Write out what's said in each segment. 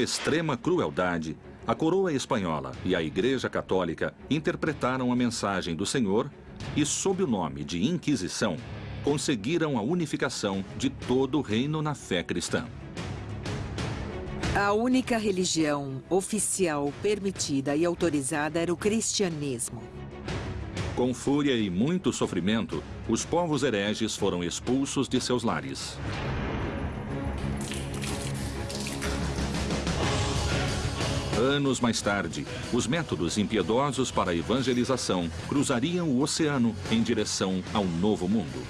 extrema crueldade, a coroa espanhola e a Igreja Católica interpretaram a mensagem do Senhor e, sob o nome de Inquisição, conseguiram a unificação de todo o reino na fé cristã. A única religião oficial permitida e autorizada era o cristianismo. Com fúria e muito sofrimento, os povos hereges foram expulsos de seus lares. Anos mais tarde, os métodos impiedosos para a evangelização cruzariam o oceano em direção ao novo mundo.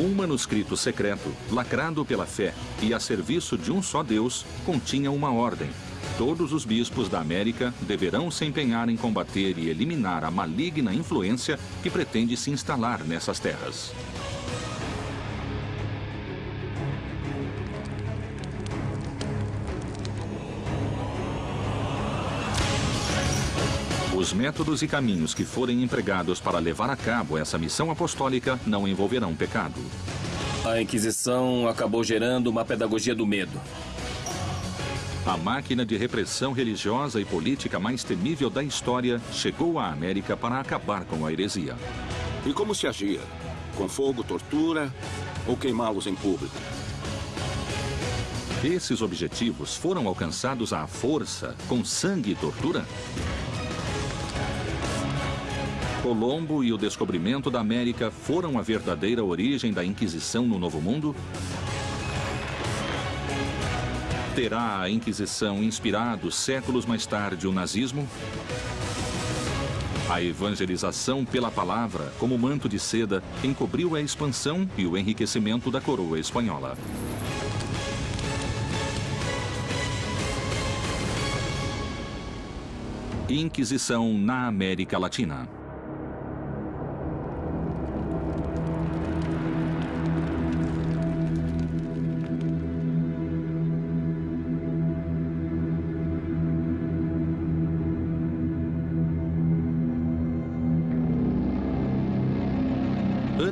Um manuscrito secreto, lacrado pela fé e a serviço de um só Deus, continha uma ordem. Todos os bispos da América deverão se empenhar em combater e eliminar a maligna influência que pretende se instalar nessas terras. Os métodos e caminhos que forem empregados para levar a cabo essa missão apostólica não envolverão pecado. A Inquisição acabou gerando uma pedagogia do medo. A máquina de repressão religiosa e política mais temível da história chegou à América para acabar com a heresia. E como se agia? Com fogo, tortura ou queimá-los em público? Esses objetivos foram alcançados à força, com sangue e tortura? Colombo e o descobrimento da América foram a verdadeira origem da Inquisição no Novo Mundo? Terá a Inquisição inspirado séculos mais tarde o nazismo? A evangelização pela palavra, como manto de seda, encobriu a expansão e o enriquecimento da coroa espanhola. Inquisição na América Latina.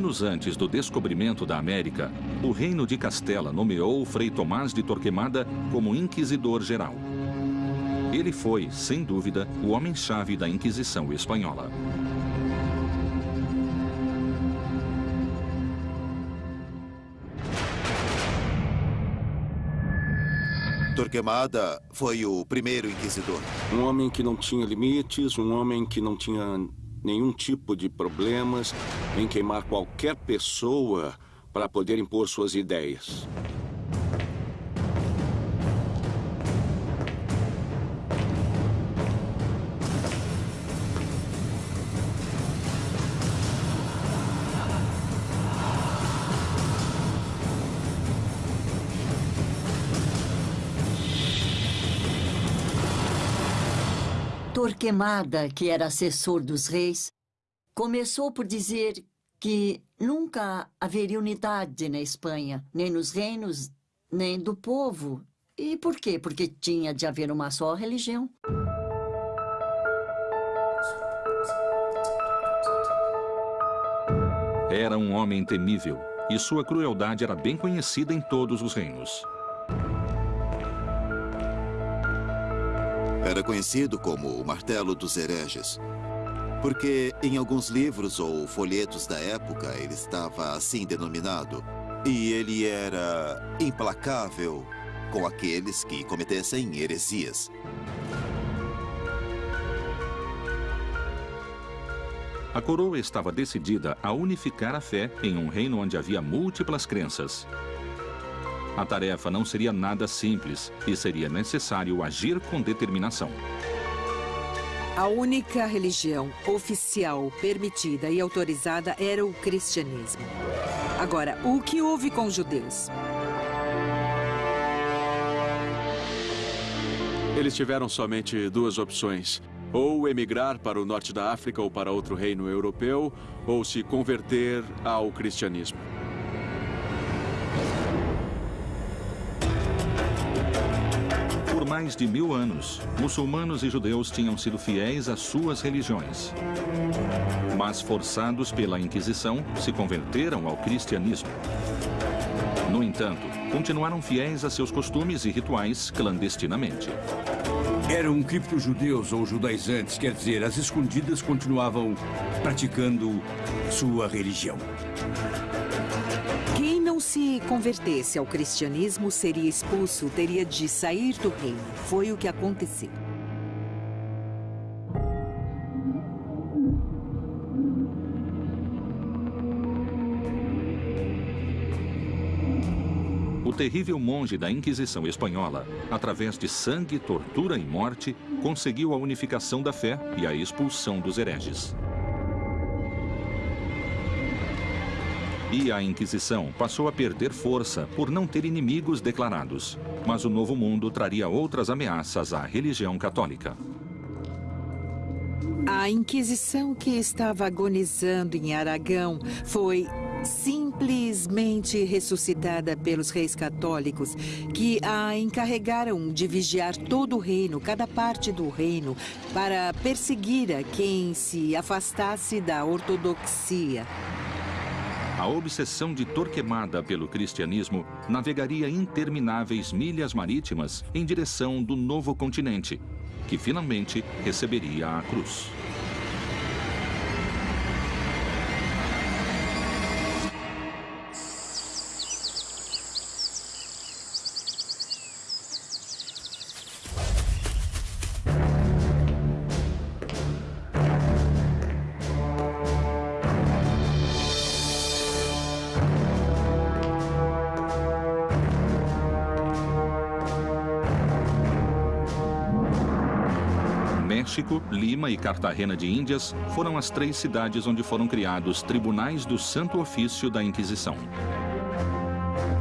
Anos antes do descobrimento da América, o Reino de Castela nomeou Frei Tomás de Torquemada como Inquisidor Geral. Ele foi, sem dúvida, o homem-chave da Inquisição Espanhola. Torquemada foi o primeiro inquisidor. Um homem que não tinha limites, um homem que não tinha nenhum tipo de problemas em queimar qualquer pessoa para poder impor suas ideias. Torquemada, que era assessor dos reis, começou por dizer que nunca haveria unidade na Espanha, nem nos reinos, nem do povo. E por quê? Porque tinha de haver uma só religião. Era um homem temível e sua crueldade era bem conhecida em todos os reinos. Era conhecido como o Martelo dos Hereges. Porque em alguns livros ou folhetos da época ele estava assim denominado. E ele era implacável com aqueles que cometessem heresias. A coroa estava decidida a unificar a fé em um reino onde havia múltiplas crenças. A tarefa não seria nada simples e seria necessário agir com determinação. A única religião oficial permitida e autorizada era o cristianismo. Agora, o que houve com os judeus? Eles tiveram somente duas opções. Ou emigrar para o norte da África ou para outro reino europeu, ou se converter ao cristianismo. Mais de mil anos, muçulmanos e judeus tinham sido fiéis às suas religiões. Mas, forçados pela Inquisição, se converteram ao cristianismo. No entanto, continuaram fiéis a seus costumes e rituais clandestinamente. Eram cripto-judeus ou judaizantes, quer dizer, as escondidas continuavam praticando sua religião. Se convertesse ao cristianismo seria expulso, teria de sair do reino. Foi o que aconteceu. O terrível monge da Inquisição Espanhola, através de sangue, tortura e morte, conseguiu a unificação da fé e a expulsão dos hereges. E a Inquisição passou a perder força por não ter inimigos declarados. Mas o Novo Mundo traria outras ameaças à religião católica. A Inquisição que estava agonizando em Aragão foi simplesmente ressuscitada pelos reis católicos, que a encarregaram de vigiar todo o reino, cada parte do reino, para perseguir a quem se afastasse da ortodoxia. A obsessão de Torquemada pelo cristianismo navegaria intermináveis milhas marítimas em direção do novo continente, que finalmente receberia a cruz. Lima e Cartagena de Índias foram as três cidades onde foram criados tribunais do Santo Ofício da Inquisição.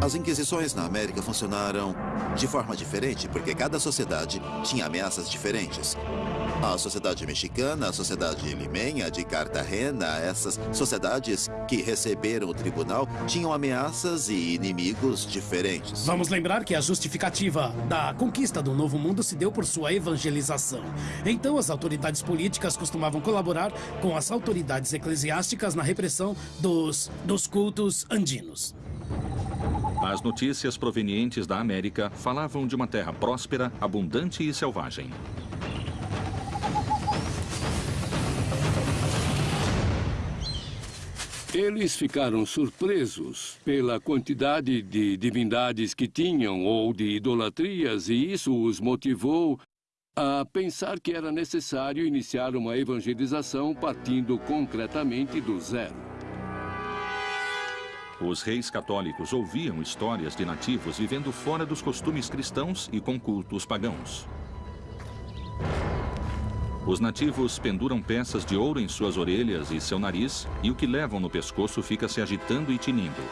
As inquisições na América funcionaram de forma diferente, porque cada sociedade tinha ameaças diferentes. A sociedade mexicana, a sociedade limenha de Cartagena, essas sociedades que receberam o tribunal tinham ameaças e inimigos diferentes. Vamos lembrar que a justificativa da conquista do Novo Mundo se deu por sua evangelização. Então, as autoridades políticas costumavam colaborar com as autoridades eclesiásticas na repressão dos, dos cultos andinos. As notícias provenientes da América falavam de uma terra próspera, abundante e selvagem. Eles ficaram surpresos pela quantidade de divindades que tinham ou de idolatrias, e isso os motivou a pensar que era necessário iniciar uma evangelização partindo concretamente do zero. Os reis católicos ouviam histórias de nativos vivendo fora dos costumes cristãos e com cultos pagãos. Os nativos penduram peças de ouro em suas orelhas e seu nariz, e o que levam no pescoço fica se agitando e tinindo.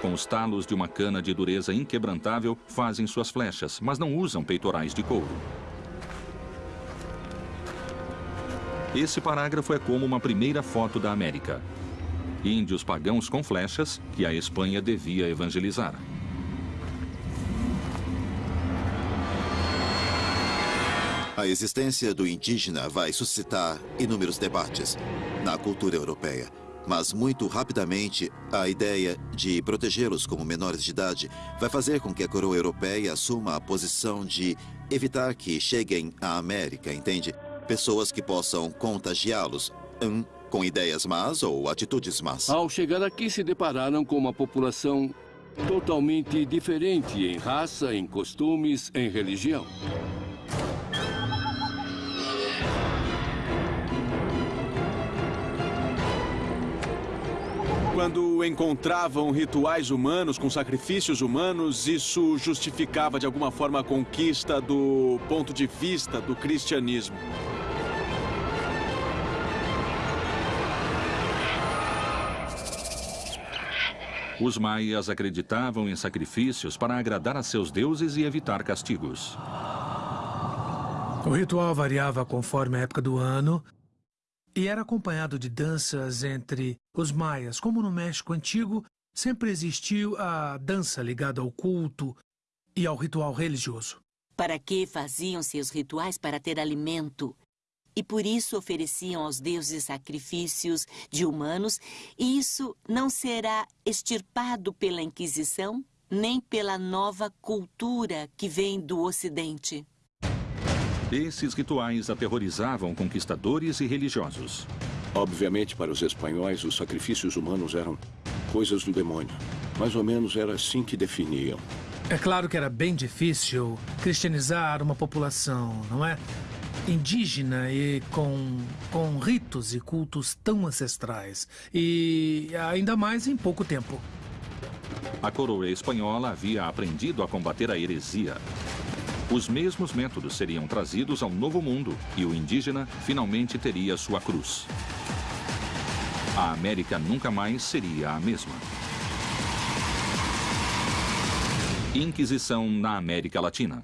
Com os talos de uma cana de dureza inquebrantável, fazem suas flechas, mas não usam peitorais de couro. Esse parágrafo é como uma primeira foto da América. Índios pagãos com flechas que a Espanha devia evangelizar. A existência do indígena vai suscitar inúmeros debates na cultura europeia. Mas muito rapidamente, a ideia de protegê-los como menores de idade vai fazer com que a coroa europeia assuma a posição de evitar que cheguem à América, entende? Pessoas que possam contagiá-los um, com ideias más ou atitudes más. Ao chegar aqui, se depararam com uma população totalmente diferente em raça, em costumes, em religião. Quando encontravam rituais humanos com sacrifícios humanos, isso justificava de alguma forma a conquista do ponto de vista do cristianismo. Os maias acreditavam em sacrifícios para agradar a seus deuses e evitar castigos. O ritual variava conforme a época do ano e era acompanhado de danças entre os maias. Como no México Antigo, sempre existiu a dança ligada ao culto e ao ritual religioso. para que faziam seus rituais para ter alimento. E por isso ofereciam aos deuses sacrifícios de humanos, e isso não será extirpado pela Inquisição, nem pela nova cultura que vem do Ocidente. Esses rituais aterrorizavam conquistadores e religiosos. Obviamente, para os espanhóis, os sacrifícios humanos eram coisas do demônio. Mais ou menos era assim que definiam. É claro que era bem difícil cristianizar uma população, não é? Indígena e com, com ritos e cultos tão ancestrais. E ainda mais em pouco tempo. A coroa espanhola havia aprendido a combater a heresia. Os mesmos métodos seriam trazidos ao novo mundo e o indígena finalmente teria sua cruz. A América nunca mais seria a mesma. Inquisição na América Latina.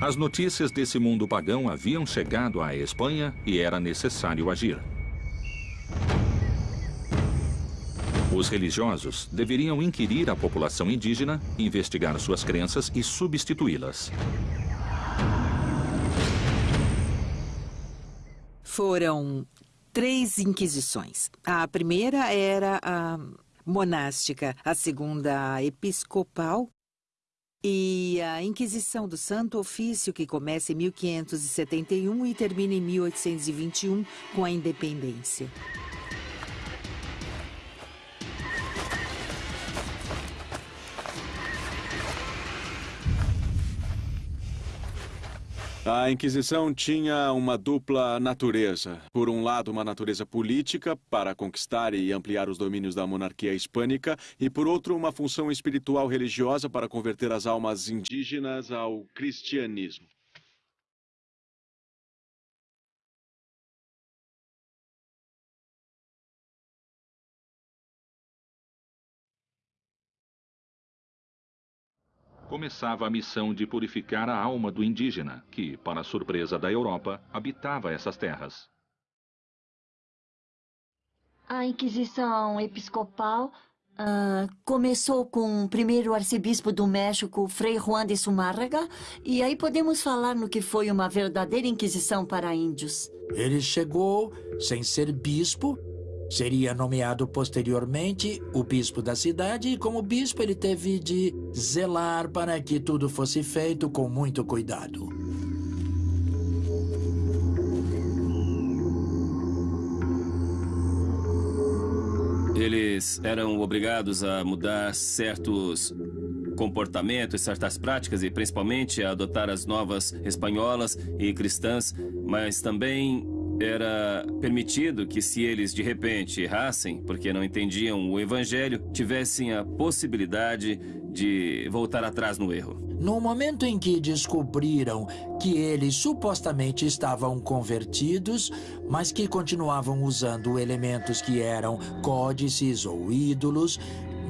As notícias desse mundo pagão haviam chegado à Espanha e era necessário agir. Os religiosos deveriam inquirir a população indígena, investigar suas crenças e substituí-las. Foram três inquisições. A primeira era a monástica, a segunda a episcopal e a Inquisição do Santo Ofício, que começa em 1571 e termina em 1821 com a independência. A Inquisição tinha uma dupla natureza. Por um lado, uma natureza política, para conquistar e ampliar os domínios da monarquia hispânica, e por outro, uma função espiritual religiosa para converter as almas indígenas ao cristianismo. Começava a missão de purificar a alma do indígena, que, para surpresa da Europa, habitava essas terras. A Inquisição Episcopal uh, começou com o primeiro arcebispo do México, Frei Juan de Zumárraga, e aí podemos falar no que foi uma verdadeira Inquisição para índios. Ele chegou sem ser bispo, Seria nomeado posteriormente o bispo da cidade e, como bispo, ele teve de zelar para que tudo fosse feito com muito cuidado. Eles eram obrigados a mudar certos comportamentos, certas práticas e principalmente a adotar as novas espanholas e cristãs, mas também era permitido que, se eles de repente errassem, porque não entendiam o evangelho, tivessem a possibilidade de voltar atrás no erro. No momento em que descobriram que eles supostamente estavam convertidos, mas que continuavam usando elementos que eram códices ou ídolos,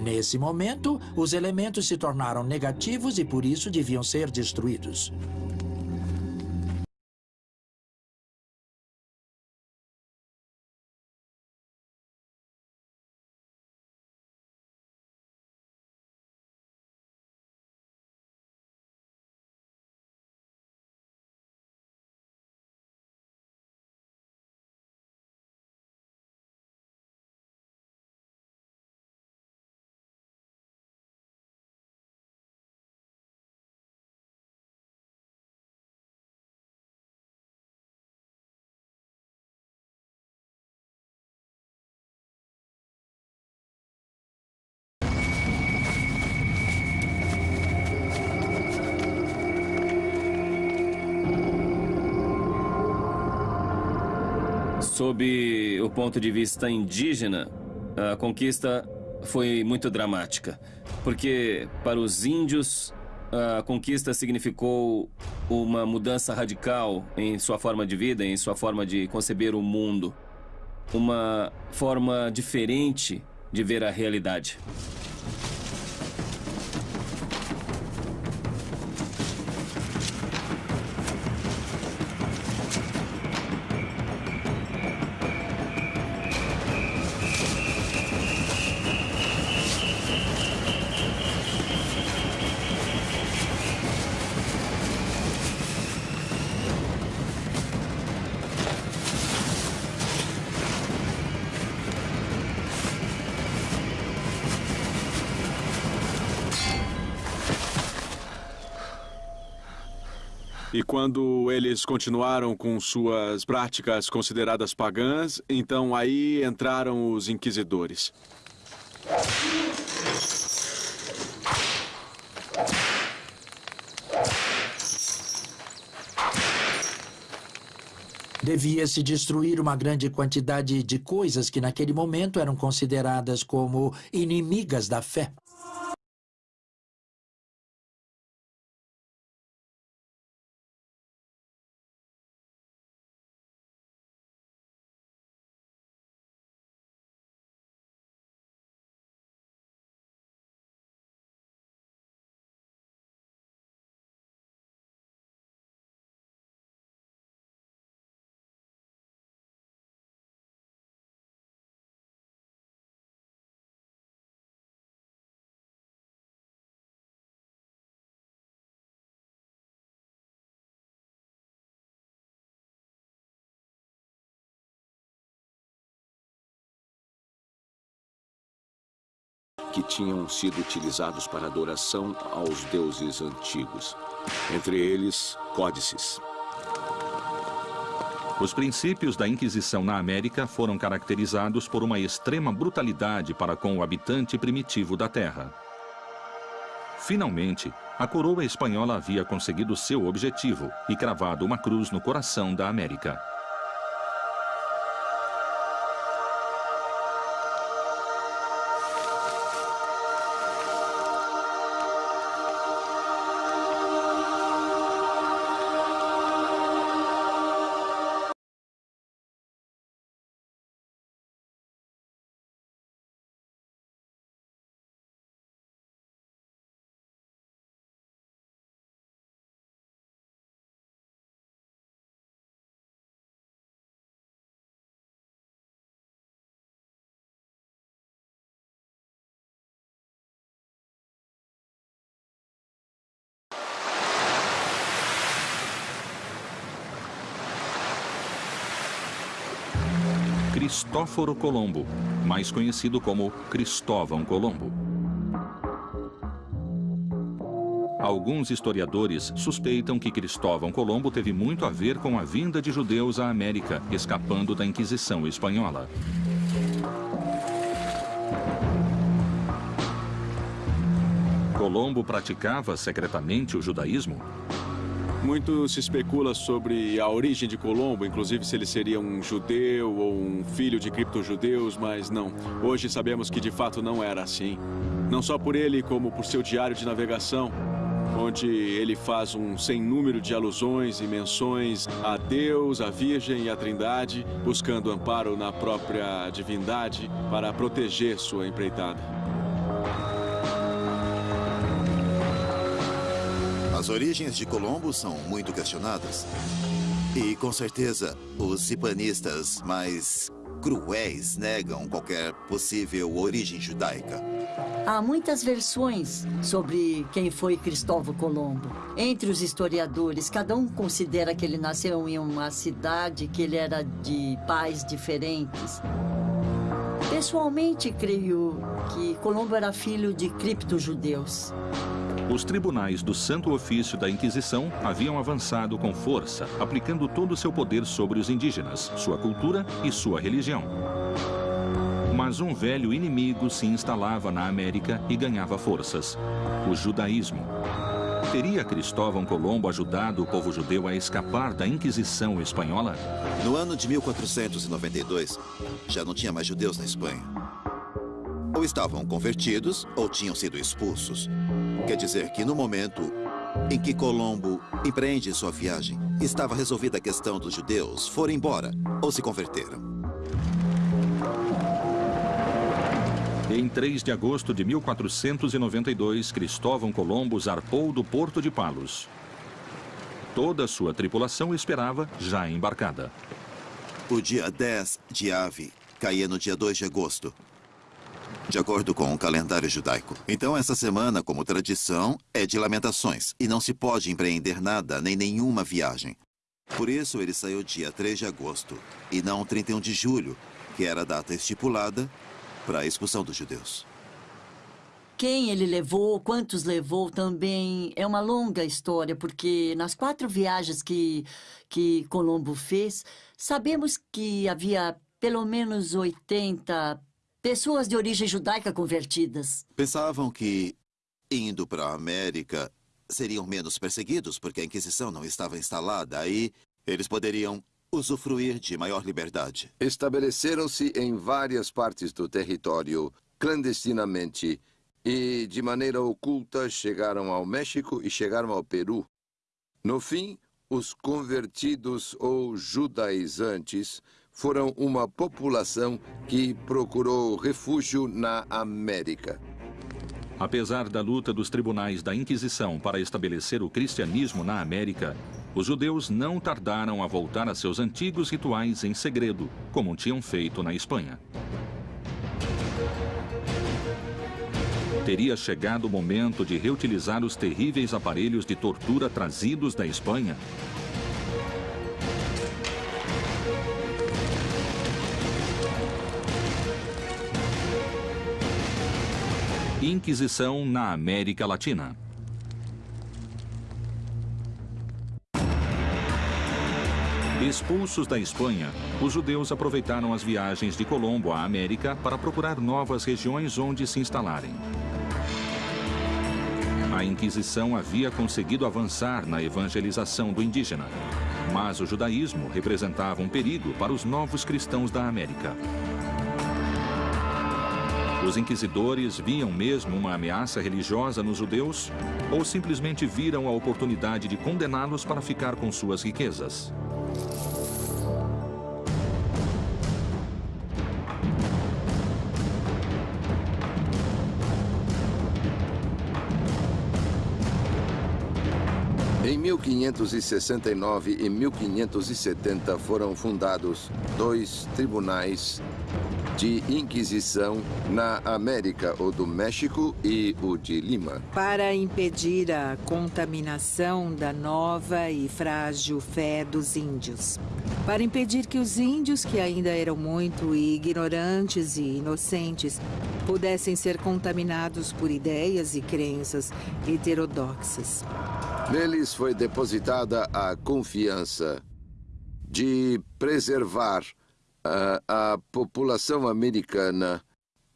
nesse momento, os elementos se tornaram negativos e por isso deviam ser destruídos. Sob o ponto de vista indígena, a conquista foi muito dramática, porque para os índios a conquista significou uma mudança radical em sua forma de vida, em sua forma de conceber o mundo, uma forma diferente de ver a realidade. E quando eles continuaram com suas práticas consideradas pagãs, então aí entraram os inquisidores. Devia-se destruir uma grande quantidade de coisas que naquele momento eram consideradas como inimigas da fé. Que tinham sido utilizados para adoração aos deuses antigos, entre eles códices. Os princípios da Inquisição na América foram caracterizados por uma extrema brutalidade para com o habitante primitivo da Terra. Finalmente, a coroa espanhola havia conseguido seu objetivo e cravado uma cruz no coração da América. Cristóforo Colombo, mais conhecido como Cristóvão Colombo. Alguns historiadores suspeitam que Cristóvão Colombo teve muito a ver com a vinda de judeus à América, escapando da Inquisição espanhola. Colombo praticava secretamente o judaísmo? Muito se especula sobre a origem de Colombo, inclusive se ele seria um judeu ou um filho de criptojudeus, mas não. Hoje sabemos que de fato não era assim. Não só por ele, como por seu diário de navegação, onde ele faz um sem número de alusões e menções a Deus, a Virgem e a Trindade, buscando amparo na própria divindade para proteger sua empreitada. As origens de Colombo são muito questionadas. E, com certeza, os cipanistas mais cruéis negam qualquer possível origem judaica. Há muitas versões sobre quem foi Cristóvão Colombo. Entre os historiadores, cada um considera que ele nasceu em uma cidade, que ele era de pais diferentes. Pessoalmente, creio que Colombo era filho de cripto-judeus. Os tribunais do Santo Ofício da Inquisição haviam avançado com força, aplicando todo o seu poder sobre os indígenas, sua cultura e sua religião. Mas um velho inimigo se instalava na América e ganhava forças: o judaísmo. Teria Cristóvão Colombo ajudado o povo judeu a escapar da Inquisição espanhola? No ano de 1492, já não tinha mais judeus na Espanha. Ou estavam convertidos ou tinham sido expulsos. Quer dizer que no momento em que Colombo empreende sua viagem, estava resolvida a questão dos judeus, foram embora ou se converteram. Em 3 de agosto de 1492, Cristóvão Colombo zarpou do porto de Palos. Toda a sua tripulação esperava, já embarcada. O dia 10 de Ave caía no dia 2 de agosto, de acordo com o calendário judaico. Então, essa semana, como tradição, é de lamentações e não se pode empreender nada nem nenhuma viagem. Por isso, ele saiu dia 3 de agosto e não 31 de julho, que era a data estipulada para a expulsão dos judeus. quem ele levou, quantos levou também é uma longa história, porque nas quatro viagens que, que Colombo fez, sabemos que havia pelo menos 80 pessoas de origem judaica convertidas. Pensavam que, indo para a América, seriam menos perseguidos porque a Inquisição não estava instalada. Aí eles poderiam usufruir de maior liberdade. Estabeleceram-se em várias partes do território, clandestinamente, e, de maneira oculta, chegaram ao México e chegaram ao Peru. No fim, os convertidos ou judaizantes foram uma população que procurou refúgio na América. Apesar da luta dos tribunais da Inquisição para estabelecer o cristianismo na América, os judeus não tardaram a voltar a seus antigos rituais em segredo, como tinham feito na Espanha. Teria chegado o momento de reutilizar os terríveis aparelhos de tortura trazidos da Espanha? Inquisição na América Latina. Expulsos da Espanha, os judeus aproveitaram as viagens de Colombo à América para procurar novas regiões onde se instalarem. A Inquisição havia conseguido avançar na evangelização do indígena, mas o judaísmo representava um perigo para os novos cristãos da América. Os inquisidores viam mesmo uma ameaça religiosa nos judeus ou simplesmente viram a oportunidade de condená-los para ficar com suas riquezas? Em 1569 e 1570 foram fundados dois tribunais de Inquisição na América, o do México e o de Lima. Para impedir a contaminação da nova e frágil fé dos índios. Para impedir que os índios, que ainda eram muito ignorantes e inocentes, pudessem ser contaminados por ideias e crenças heterodoxas. Neles foi depositada a confiança de preservar uh, a população americana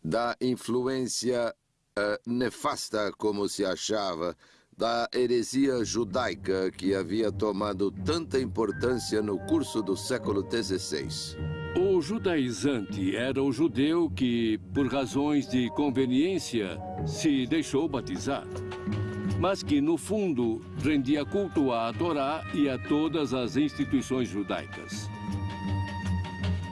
da influência uh, nefasta, como se achava, da heresia judaica que havia tomado tanta importância no curso do século XVI. O judaizante era o judeu que, por razões de conveniência, se deixou batizar mas que, no fundo, rendia culto à Torá e a todas as instituições judaicas.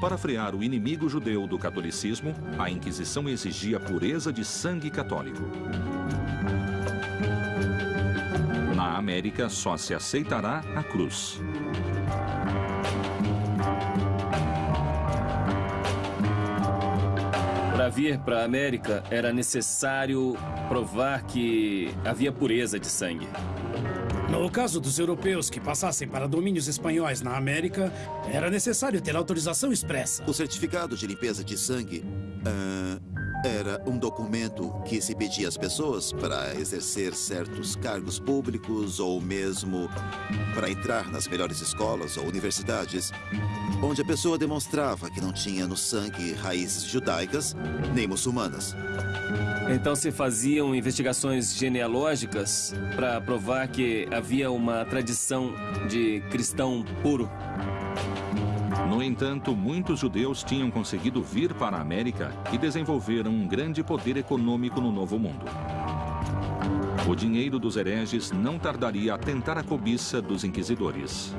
Para frear o inimigo judeu do catolicismo, a Inquisição exigia pureza de sangue católico. Na América, só se aceitará a cruz. Para vir para a América, era necessário provar que havia pureza de sangue. No caso dos europeus que passassem para domínios espanhóis na América, era necessário ter autorização expressa. O certificado de limpeza de sangue uh, era um documento que se pedia às pessoas para exercer certos cargos públicos ou mesmo para entrar nas melhores escolas ou universidades, onde a pessoa demonstrava que não tinha no sangue raízes judaicas nem muçulmanas. Então se faziam investigações genealógicas para provar que havia uma tradição de cristão puro. No entanto, muitos judeus tinham conseguido vir para a América e desenvolveram um grande poder econômico no Novo Mundo. O dinheiro dos hereges não tardaria a tentar a cobiça dos inquisidores.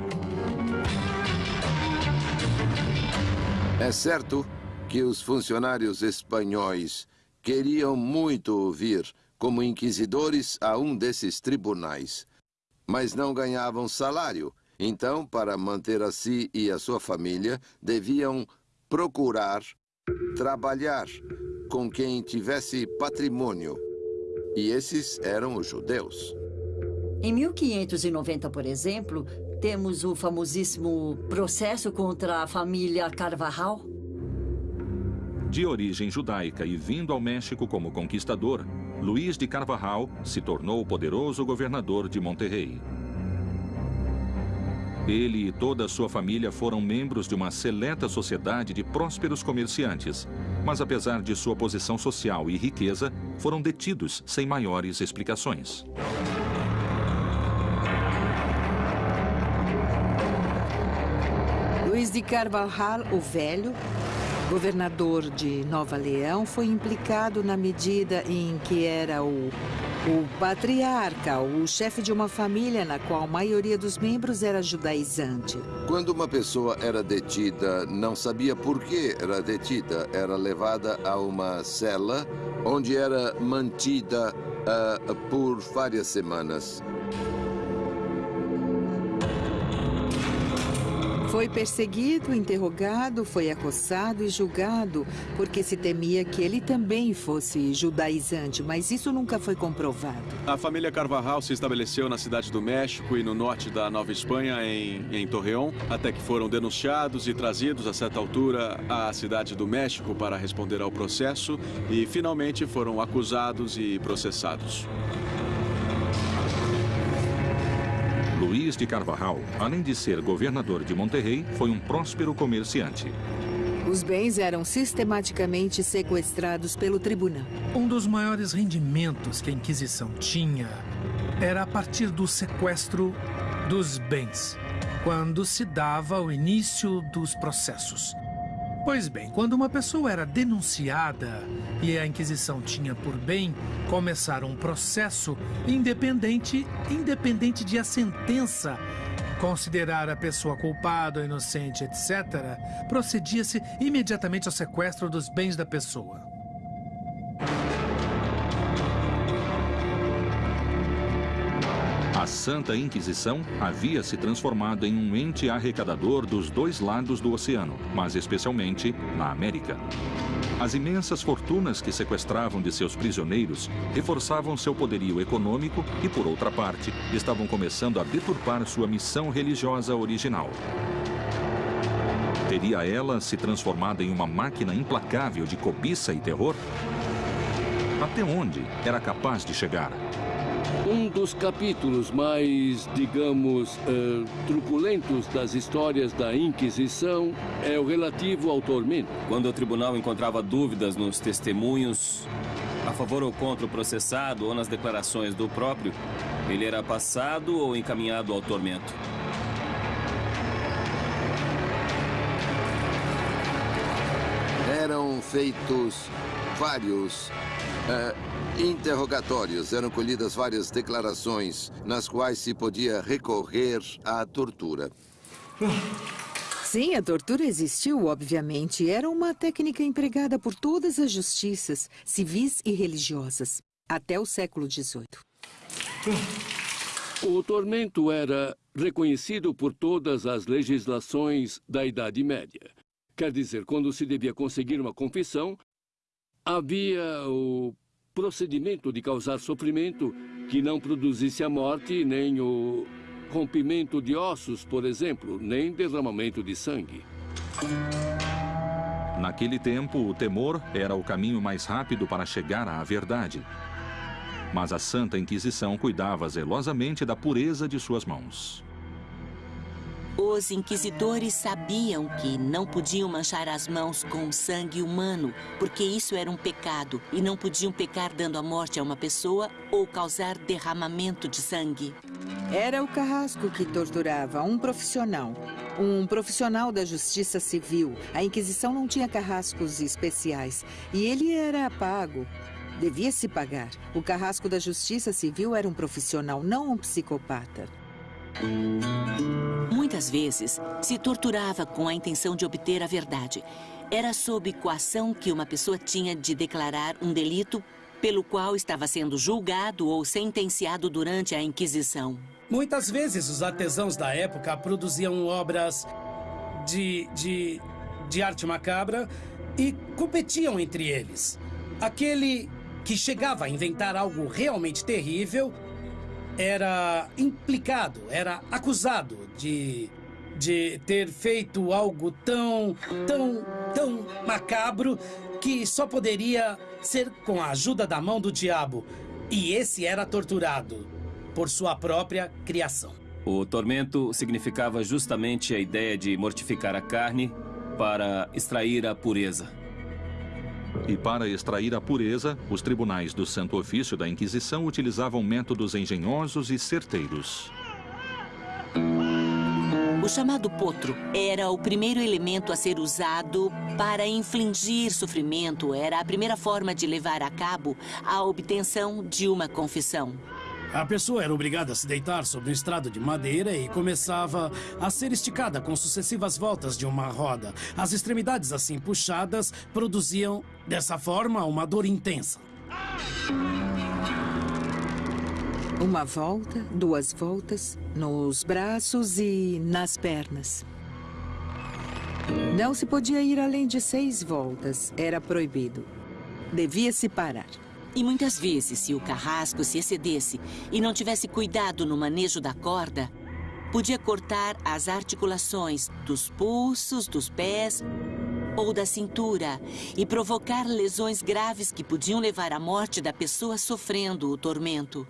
É certo que os funcionários espanhóis queriam muito vir como inquisidores a um desses tribunais, mas não ganhavam salário então, para manter a si e a sua família, deviam procurar trabalhar com quem tivesse patrimônio. E esses eram os judeus. Em 1590, por exemplo, temos o famosíssimo processo contra a família Carvajal. De origem judaica e vindo ao México como conquistador, Luiz de Carvajal se tornou o poderoso governador de Monterrey. Ele e toda a sua família foram membros de uma seleta sociedade de prósperos comerciantes, mas apesar de sua posição social e riqueza, foram detidos sem maiores explicações. Luiz de Carvajal, o Velho, governador de Nova Leão, foi implicado na medida em que era o, o patriarca, o chefe de uma família na qual a maioria dos membros era judaizante. Quando uma pessoa era detida, não sabia por que era detida. Era levada a uma cela onde era mantida uh, por várias semanas. Foi perseguido, interrogado, foi acossado e julgado, porque se temia que ele também fosse judaizante, mas isso nunca foi comprovado. A família Carvajal se estabeleceu na cidade do México e no norte da Nova Espanha, em, em Torreón, até que foram denunciados e trazidos a certa altura à cidade do México para responder ao processo e finalmente foram acusados e processados. Luiz de Carvajal, além de ser governador de Monterrey, foi um próspero comerciante. Os bens eram sistematicamente sequestrados pelo tribunal. Um dos maiores rendimentos que a Inquisição tinha era a partir do sequestro dos bens, quando se dava o início dos processos. Pois bem, quando uma pessoa era denunciada e a Inquisição tinha por bem começar um processo independente, independente de a sentença considerar a pessoa culpada ou inocente, etc., procedia-se imediatamente ao sequestro dos bens da pessoa. Santa Inquisição havia se transformado em um ente arrecadador dos dois lados do oceano, mas especialmente na América. As imensas fortunas que sequestravam de seus prisioneiros reforçavam seu poderio econômico e, por outra parte, estavam começando a deturpar sua missão religiosa original. Teria ela se transformado em uma máquina implacável de cobiça e terror? Até onde era capaz de chegar? Um dos capítulos mais, digamos, uh, truculentos das histórias da Inquisição é o relativo ao tormento. Quando o tribunal encontrava dúvidas nos testemunhos, a favor ou contra o processado ou nas declarações do próprio, ele era passado ou encaminhado ao tormento. Eram feitos vários uh, interrogatórios eram colhidas várias declarações nas quais se podia recorrer à tortura. Sim, a tortura existiu, obviamente. Era uma técnica empregada por todas as justiças, civis e religiosas, até o século XVIII. O tormento era reconhecido por todas as legislações da Idade Média. Quer dizer, quando se devia conseguir uma confissão, havia o procedimento de causar sofrimento que não produzisse a morte, nem o rompimento de ossos, por exemplo, nem derramamento de sangue. Naquele tempo, o temor era o caminho mais rápido para chegar à verdade. Mas a Santa Inquisição cuidava zelosamente da pureza de suas mãos. Os inquisidores sabiam que não podiam manchar as mãos com sangue humano, porque isso era um pecado, e não podiam pecar dando a morte a uma pessoa ou causar derramamento de sangue. Era o carrasco que torturava, um profissional. Um profissional da justiça civil. A Inquisição não tinha carrascos especiais, e ele era pago. Devia se pagar. O carrasco da justiça civil era um profissional, não um psicopata. Muitas vezes, se torturava com a intenção de obter a verdade. Era sob coação que uma pessoa tinha de declarar um delito pelo qual estava sendo julgado ou sentenciado durante a Inquisição. Muitas vezes, os artesãos da época produziam obras de, de, de arte macabra e competiam entre eles. Aquele que chegava a inventar algo realmente terrível era implicado, era acusado de, de ter feito algo tão, tão tão macabro que só poderia ser com a ajuda da mão do diabo. E esse era torturado por sua própria criação. O tormento significava justamente a ideia de mortificar a carne para extrair a pureza. E para extrair a pureza, os tribunais do Santo Ofício da Inquisição utilizavam métodos engenhosos e certeiros. O chamado potro era o primeiro elemento a ser usado para infligir sofrimento. Era a primeira forma de levar a cabo a obtenção de uma confissão. A pessoa era obrigada a se deitar sobre um estrado de madeira e começava a ser esticada com sucessivas voltas de uma roda. As extremidades assim puxadas produziam, dessa forma, uma dor intensa. Uma volta, duas voltas, nos braços e nas pernas. Não se podia ir além de seis voltas. Era proibido. Devia-se parar. E muitas vezes, se o carrasco se excedesse e não tivesse cuidado no manejo da corda, podia cortar as articulações dos pulsos, dos pés ou da cintura e provocar lesões graves que podiam levar à morte da pessoa sofrendo o tormento.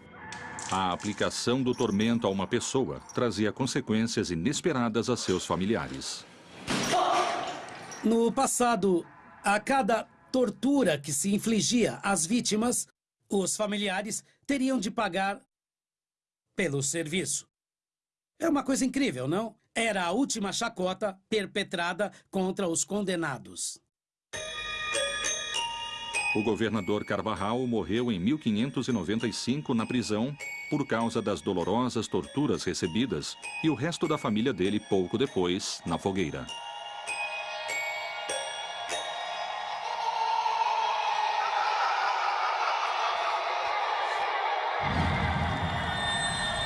A aplicação do tormento a uma pessoa trazia consequências inesperadas a seus familiares. No passado, a cada tortura que se infligia às vítimas, os familiares teriam de pagar pelo serviço. É uma coisa incrível, não? Era a última chacota perpetrada contra os condenados. O governador Carvajal morreu em 1595 na prisão por causa das dolorosas torturas recebidas e o resto da família dele pouco depois na fogueira.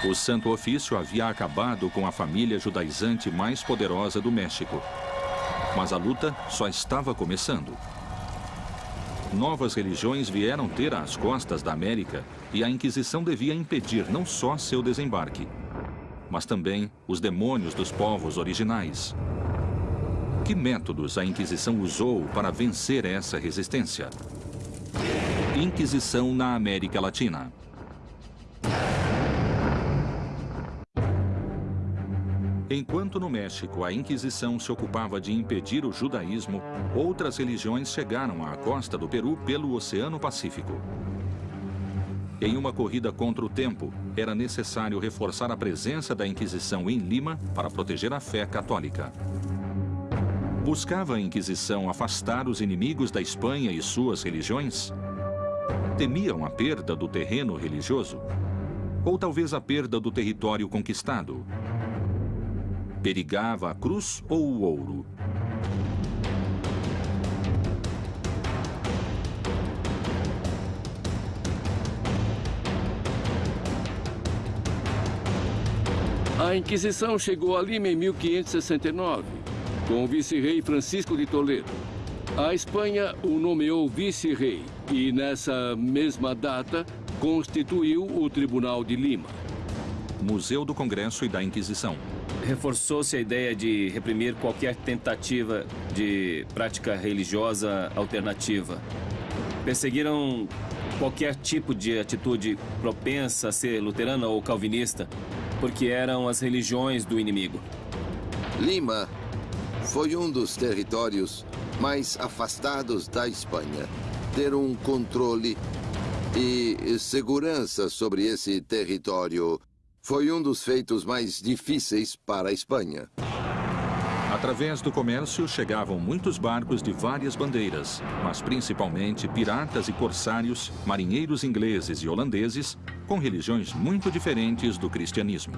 O Santo Ofício havia acabado com a família judaizante mais poderosa do México. Mas a luta só estava começando. Novas religiões vieram ter às costas da América e a Inquisição devia impedir não só seu desembarque, mas também os demônios dos povos originais. Que métodos a Inquisição usou para vencer essa resistência? Inquisição na América Latina. Enquanto no México a Inquisição se ocupava de impedir o judaísmo, outras religiões chegaram à costa do Peru pelo Oceano Pacífico. Em uma corrida contra o tempo, era necessário reforçar a presença da Inquisição em Lima para proteger a fé católica. Buscava a Inquisição afastar os inimigos da Espanha e suas religiões? Temiam a perda do terreno religioso? Ou talvez a perda do território conquistado? Perigava a cruz ou o ouro? A Inquisição chegou a Lima em 1569, com o vice-rei Francisco de Toledo. A Espanha o nomeou vice-rei e, nessa mesma data, constituiu o Tribunal de Lima. Museu do Congresso e da Inquisição. Reforçou-se a ideia de reprimir qualquer tentativa de prática religiosa alternativa. Perseguiram qualquer tipo de atitude propensa a ser luterana ou calvinista, porque eram as religiões do inimigo. Lima foi um dos territórios mais afastados da Espanha. Ter um controle e segurança sobre esse território foi um dos feitos mais difíceis para a Espanha. Através do comércio chegavam muitos barcos de várias bandeiras, mas principalmente piratas e corsários, marinheiros ingleses e holandeses, com religiões muito diferentes do cristianismo.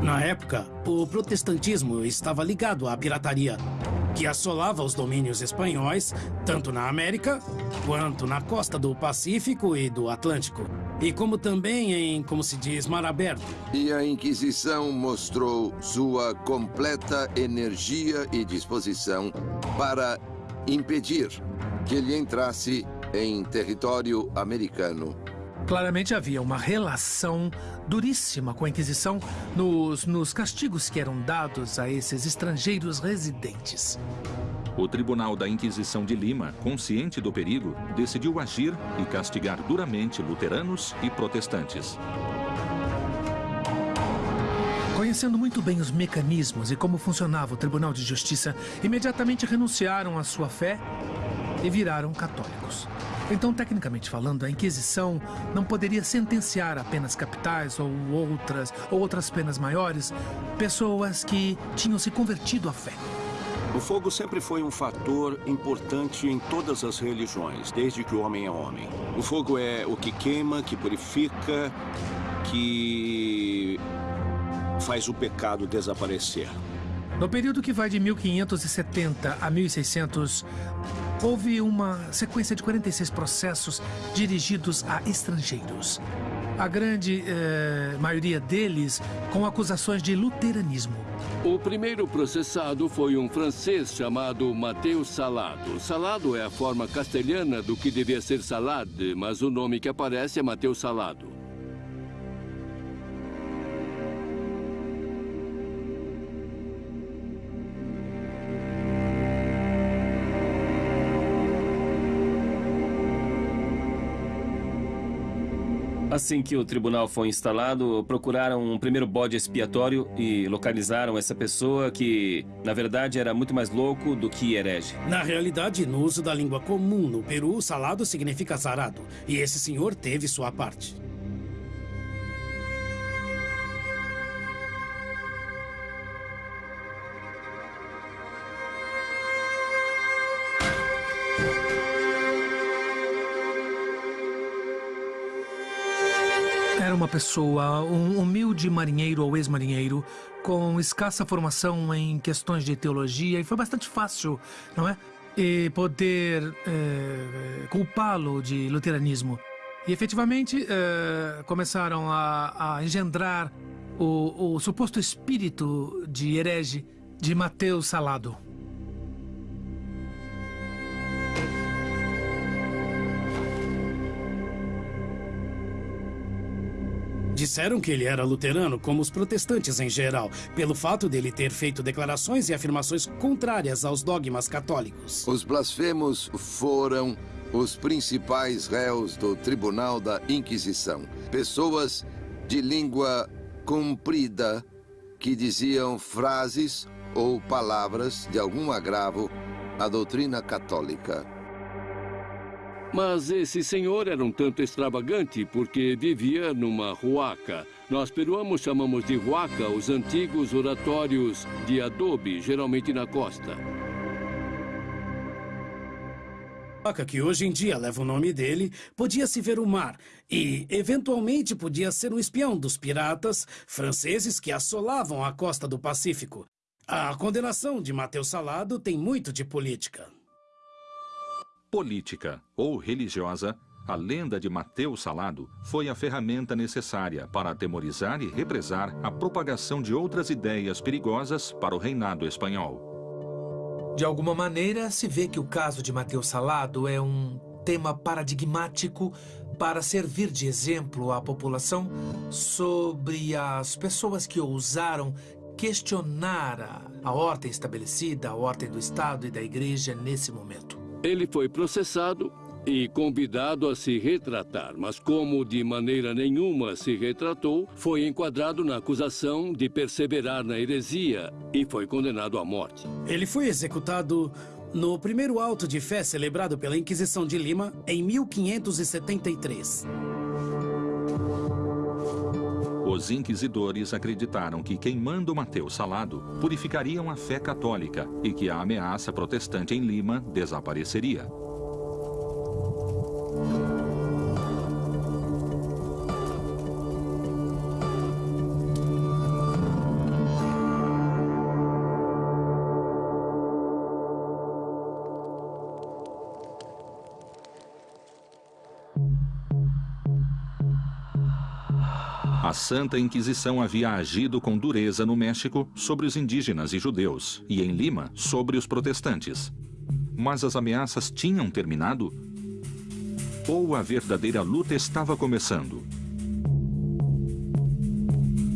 Na época, o protestantismo estava ligado à pirataria, que assolava os domínios espanhóis, tanto na América quanto na costa do Pacífico e do Atlântico. E como também em, como se diz, mar aberto. E a Inquisição mostrou sua completa energia e disposição para impedir que ele entrasse em território americano Claramente havia uma relação duríssima com a Inquisição nos, nos castigos que eram dados a esses estrangeiros residentes. O Tribunal da Inquisição de Lima, consciente do perigo, decidiu agir e castigar duramente luteranos e protestantes. Conhecendo muito bem os mecanismos e como funcionava o Tribunal de Justiça, imediatamente renunciaram à sua fé e viraram católicos. Então, tecnicamente falando, a Inquisição não poderia sentenciar apenas capitais ou outras, ou outras penas maiores pessoas que tinham se convertido à fé. O fogo sempre foi um fator importante em todas as religiões, desde que o homem é homem. O fogo é o que queima, que purifica, que faz o pecado desaparecer. No período que vai de 1570 a 1600, houve uma sequência de 46 processos dirigidos a estrangeiros. A grande eh, maioria deles com acusações de luteranismo. O primeiro processado foi um francês chamado Mateus Salado. Salado é a forma castelhana do que devia ser salade, mas o nome que aparece é Mateus Salado. Assim que o tribunal foi instalado, procuraram um primeiro bode expiatório e localizaram essa pessoa que, na verdade, era muito mais louco do que herege. Na realidade, no uso da língua comum no Peru, salado significa azarado. E esse senhor teve sua parte. Era uma pessoa, um humilde marinheiro ou ex-marinheiro, com escassa formação em questões de teologia, e foi bastante fácil, não é? E poder é, culpá-lo de luteranismo. E efetivamente é, começaram a, a engendrar o, o suposto espírito de herege de Mateus Salado. Disseram que ele era luterano, como os protestantes em geral, pelo fato dele ter feito declarações e afirmações contrárias aos dogmas católicos. Os blasfemos foram os principais réus do Tribunal da Inquisição. Pessoas de língua comprida que diziam frases ou palavras de algum agravo à doutrina católica. Mas esse senhor era um tanto extravagante porque vivia numa ruaca. Nós peruanos chamamos de ruaca os antigos oratórios de adobe, geralmente na costa. A que hoje em dia leva o nome dele, podia se ver o mar e, eventualmente, podia ser um espião dos piratas franceses que assolavam a costa do Pacífico. A condenação de Mateus Salado tem muito de política política ou religiosa, a lenda de Mateus Salado foi a ferramenta necessária para atemorizar e represar a propagação de outras ideias perigosas para o reinado espanhol. De alguma maneira, se vê que o caso de Mateus Salado é um tema paradigmático para servir de exemplo à população sobre as pessoas que ousaram questionar a, a ordem estabelecida, a ordem do Estado e da Igreja nesse momento. Ele foi processado e convidado a se retratar, mas como de maneira nenhuma se retratou, foi enquadrado na acusação de perseverar na heresia e foi condenado à morte. Ele foi executado no primeiro auto de fé celebrado pela Inquisição de Lima em 1573. Os inquisidores acreditaram que queimando Mateus Salado purificariam a fé católica e que a ameaça protestante em Lima desapareceria. Santa Inquisição havia agido com dureza no México sobre os indígenas e judeus, e em Lima sobre os protestantes. Mas as ameaças tinham terminado? Ou a verdadeira luta estava começando?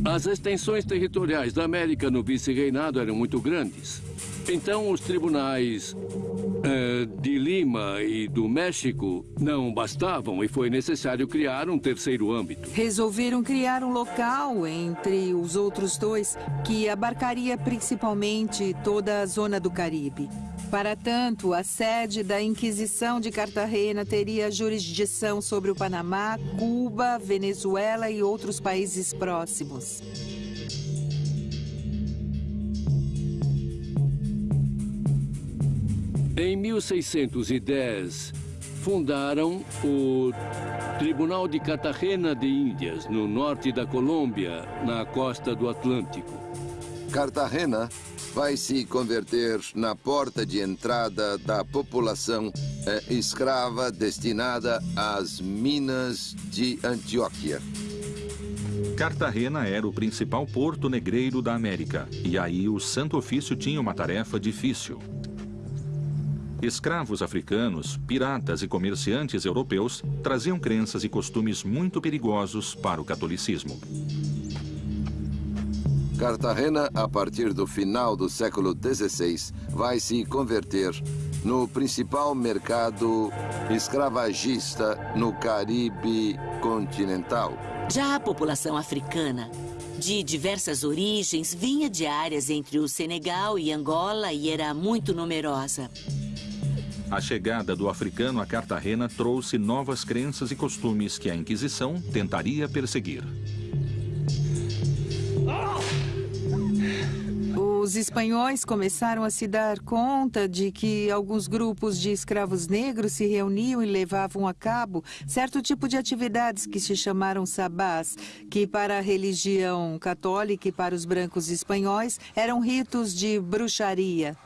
As extensões territoriais da América no vice-reinado eram muito grandes. Então, os tribunais eh, de Lima e do México não bastavam e foi necessário criar um terceiro âmbito. Resolveram criar um local entre os outros dois que abarcaria principalmente toda a zona do Caribe. Para tanto, a sede da Inquisição de Cartagena teria jurisdição sobre o Panamá, Cuba, Venezuela e outros países próximos. Em 1610, fundaram o Tribunal de Cartagena de Índias, no norte da Colômbia, na costa do Atlântico. Cartagena vai se converter na porta de entrada da população eh, escrava destinada às minas de Antioquia. Cartagena era o principal porto negreiro da América, e aí o Santo Ofício tinha uma tarefa difícil. Escravos africanos, piratas e comerciantes europeus traziam crenças e costumes muito perigosos para o catolicismo. Cartagena, a partir do final do século XVI, vai se converter no principal mercado escravagista no Caribe continental. Já a população africana, de diversas origens, vinha de áreas entre o Senegal e Angola e era muito numerosa. A chegada do africano a Cartagena trouxe novas crenças e costumes que a Inquisição tentaria perseguir. Os espanhóis começaram a se dar conta de que alguns grupos de escravos negros se reuniam e levavam a cabo certo tipo de atividades que se chamaram sabás, que para a religião católica e para os brancos espanhóis eram ritos de bruxaria.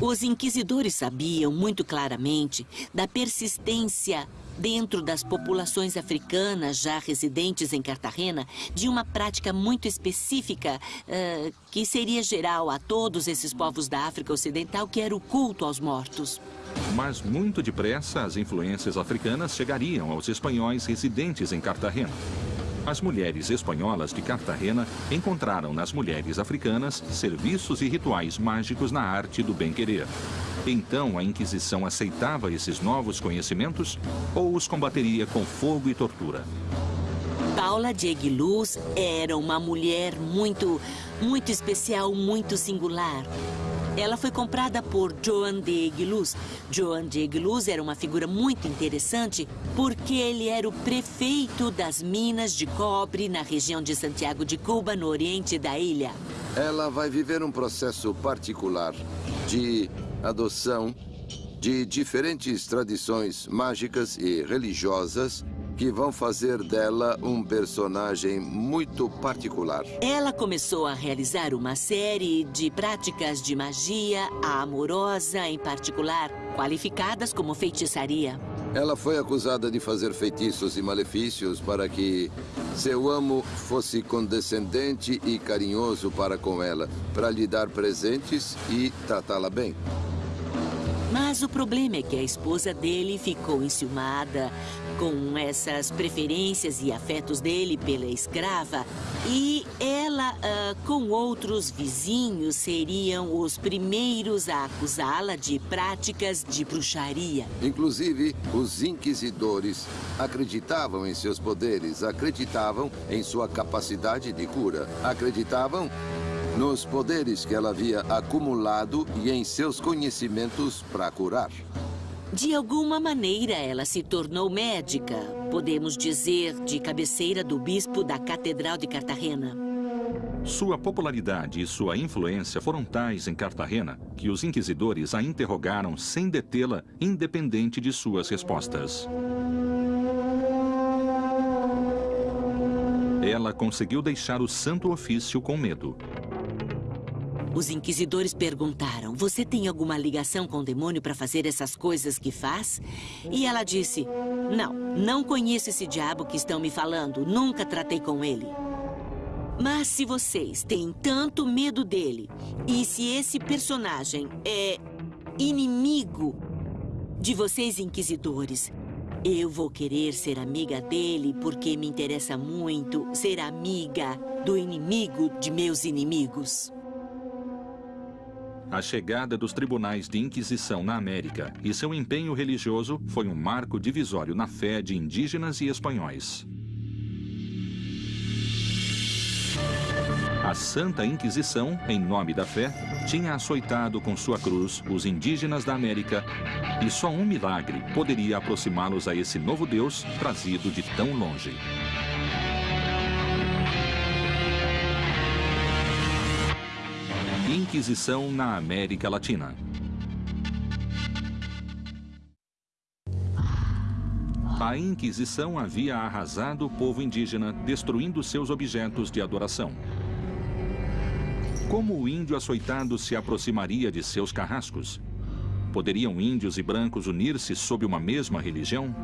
Os inquisidores sabiam muito claramente da persistência dentro das populações africanas já residentes em Cartagena de uma prática muito específica uh, que seria geral a todos esses povos da África Ocidental, que era o culto aos mortos. Mas muito depressa as influências africanas chegariam aos espanhóis residentes em Cartagena. As mulheres espanholas de Cartagena encontraram nas mulheres africanas serviços e rituais mágicos na arte do bem-querer. Então a Inquisição aceitava esses novos conhecimentos ou os combateria com fogo e tortura? Paula de Aguiluz era uma mulher muito, muito especial, muito singular. Ela foi comprada por Joan de Aguiluz. Joan de Aguiluz era uma figura muito interessante porque ele era o prefeito das minas de cobre na região de Santiago de Cuba, no oriente da ilha. Ela vai viver um processo particular de adoção de diferentes tradições mágicas e religiosas que vão fazer dela um personagem muito particular. Ela começou a realizar uma série de práticas de magia, a amorosa em particular, qualificadas como feitiçaria. Ela foi acusada de fazer feitiços e malefícios para que seu amo fosse condescendente e carinhoso para com ela, para lhe dar presentes e tratá-la bem. Mas o problema é que a esposa dele ficou enciumada com essas preferências e afetos dele pela escrava. E ela, uh, com outros vizinhos, seriam os primeiros a acusá-la de práticas de bruxaria. Inclusive, os inquisidores acreditavam em seus poderes, acreditavam em sua capacidade de cura, acreditavam nos poderes que ela havia acumulado e em seus conhecimentos para curar. De alguma maneira, ela se tornou médica, podemos dizer, de cabeceira do bispo da Catedral de Cartagena. Sua popularidade e sua influência foram tais em Cartagena que os inquisidores a interrogaram sem detê-la, independente de suas respostas. Ela conseguiu deixar o santo ofício com medo. Os inquisidores perguntaram: Você tem alguma ligação com o demônio para fazer essas coisas que faz? E ela disse: Não, não conheço esse diabo que estão me falando. Nunca tratei com ele. Mas se vocês têm tanto medo dele, e se esse personagem é inimigo de vocês, inquisidores, eu vou querer ser amiga dele porque me interessa muito ser amiga do inimigo de meus inimigos. A chegada dos tribunais de Inquisição na América e seu empenho religioso foi um marco divisório na fé de indígenas e espanhóis. A Santa Inquisição, em nome da fé, tinha açoitado com sua cruz os indígenas da América e só um milagre poderia aproximá-los a esse novo Deus trazido de tão longe. Inquisição na América Latina. A Inquisição havia arrasado o povo indígena, destruindo seus objetos de adoração. Como o índio açoitado se aproximaria de seus carrascos? Poderiam índios e brancos unir-se sob uma mesma religião?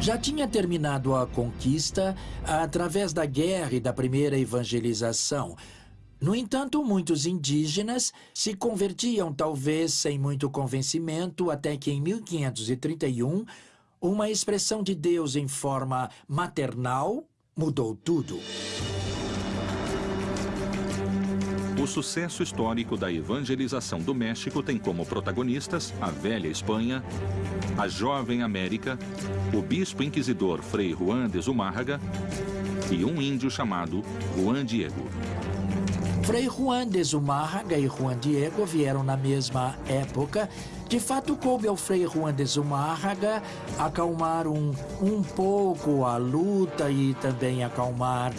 Já tinha terminado a conquista através da guerra e da primeira evangelização. No entanto, muitos indígenas se convertiam, talvez sem muito convencimento, até que em 1531, uma expressão de Deus em forma maternal mudou tudo. O sucesso histórico da evangelização do México tem como protagonistas a velha Espanha, a jovem América, o bispo inquisidor Frei Juan de Zumárraga e um índio chamado Juan Diego. Frei Juan de Zumárraga e Juan Diego vieram na mesma época. De fato, coube ao Frei Juan de Zumárraga acalmar um, um pouco a luta e também acalmar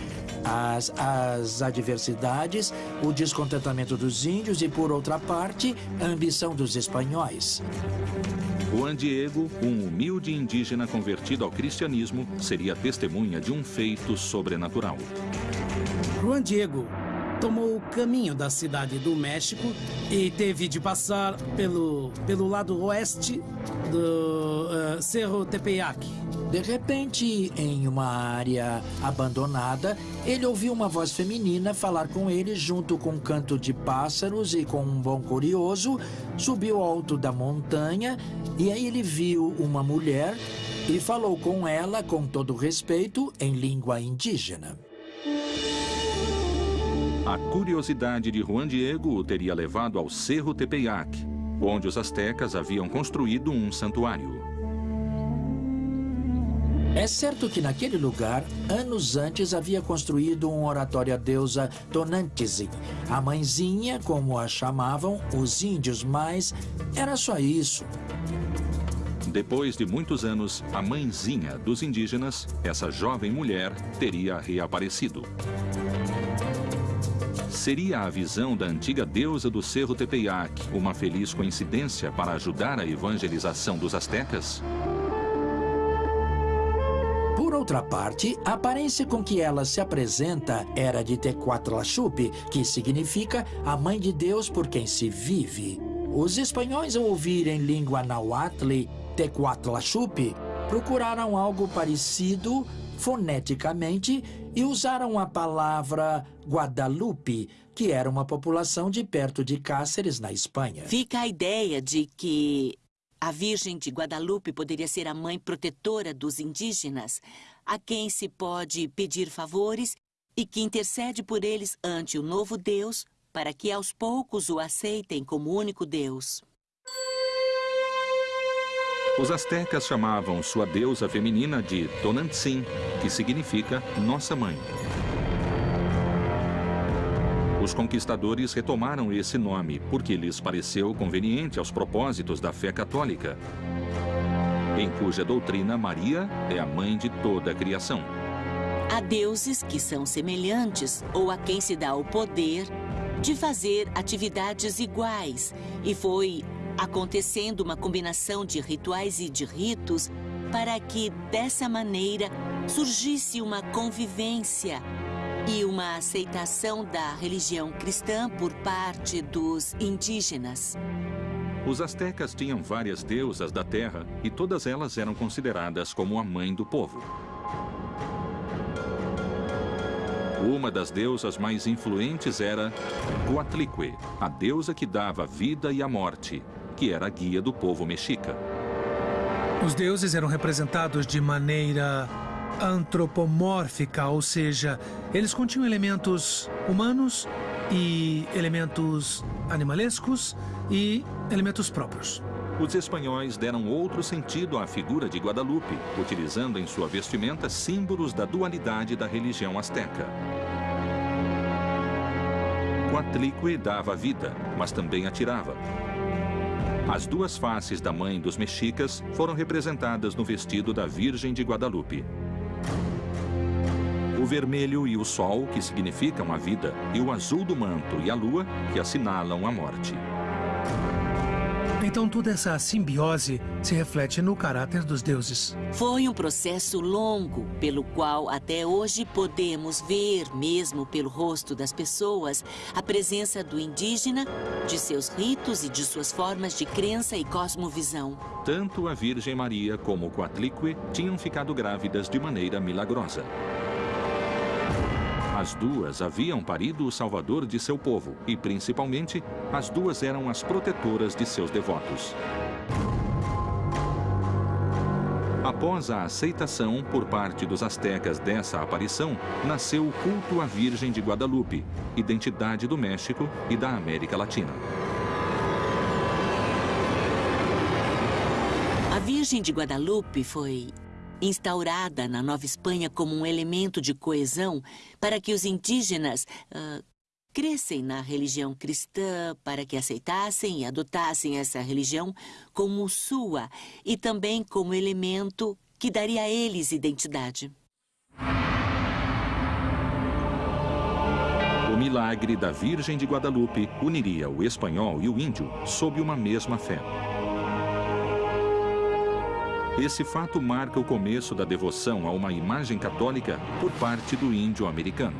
as, as adversidades, o descontentamento dos índios e, por outra parte, a ambição dos espanhóis. Juan Diego, um humilde indígena convertido ao cristianismo, seria testemunha de um feito sobrenatural. Juan Diego tomou o caminho da cidade do México e teve de passar pelo, pelo lado oeste do uh, Cerro Tepeyac. De repente, em uma área abandonada, ele ouviu uma voz feminina falar com ele junto com um canto de pássaros e com um bom curioso, subiu alto da montanha e aí ele viu uma mulher e falou com ela com todo respeito em língua indígena. A curiosidade de Juan Diego o teria levado ao Cerro Tepeyac, onde os astecas haviam construído um santuário. É certo que naquele lugar, anos antes, havia construído um oratório à deusa Tonantizin, a mãezinha, como a chamavam os índios, mas era só isso. Depois de muitos anos, a mãezinha dos indígenas, essa jovem mulher, teria reaparecido. Seria a visão da antiga deusa do Cerro Tepeyac uma feliz coincidência para ajudar a evangelização dos astecas? Por outra parte, a aparência com que ela se apresenta era de Tecuatlachupe, que significa a mãe de Deus por quem se vive. Os espanhóis, ao ouvirem língua nahuatl, Tecuatlachupe, procuraram algo parecido foneticamente e usaram a palavra Guadalupe, que era uma população de perto de Cáceres, na Espanha. Fica a ideia de que a Virgem de Guadalupe poderia ser a mãe protetora dos indígenas, a quem se pode pedir favores e que intercede por eles ante o novo Deus para que aos poucos o aceitem como único Deus. Os astecas chamavam sua deusa feminina de Tonantzin, que significa Nossa Mãe. Os conquistadores retomaram esse nome porque lhes pareceu conveniente aos propósitos da fé católica, em cuja doutrina Maria é a mãe de toda a criação. Há deuses que são semelhantes ou a quem se dá o poder de fazer atividades iguais, e foi acontecendo uma combinação de rituais e de ritos para que, dessa maneira, surgisse uma convivência e uma aceitação da religião cristã por parte dos indígenas. Os astecas tinham várias deusas da terra e todas elas eram consideradas como a mãe do povo. Uma das deusas mais influentes era Coatlicue, a deusa que dava vida e a morte, que era a guia do povo mexica. Os deuses eram representados de maneira antropomórfica, ou seja, eles continham elementos humanos e elementos animalescos e elementos próprios. Os espanhóis deram outro sentido à figura de Guadalupe, utilizando em sua vestimenta símbolos da dualidade da religião asteca. Coatlicue dava vida, mas também atirava. As duas faces da mãe dos mexicas foram representadas no vestido da Virgem de Guadalupe. O vermelho e o sol, que significam a vida, e o azul do manto e a lua, que assinalam a morte. Então toda essa simbiose se reflete no caráter dos deuses. Foi um processo longo, pelo qual até hoje podemos ver, mesmo pelo rosto das pessoas, a presença do indígena, de seus ritos e de suas formas de crença e cosmovisão. Tanto a Virgem Maria como o Coatlicue tinham ficado grávidas de maneira milagrosa. As duas haviam parido o salvador de seu povo e, principalmente, as duas eram as protetoras de seus devotos. Após a aceitação por parte dos astecas dessa aparição, nasceu o culto à Virgem de Guadalupe, identidade do México e da América Latina. A Virgem de Guadalupe foi instaurada na Nova Espanha como um elemento de coesão para que os indígenas uh, crescem na religião cristã, para que aceitassem e adotassem essa religião como sua e também como elemento que daria a eles identidade. O milagre da Virgem de Guadalupe uniria o espanhol e o índio sob uma mesma fé. Esse fato marca o começo da devoção a uma imagem católica por parte do índio americano.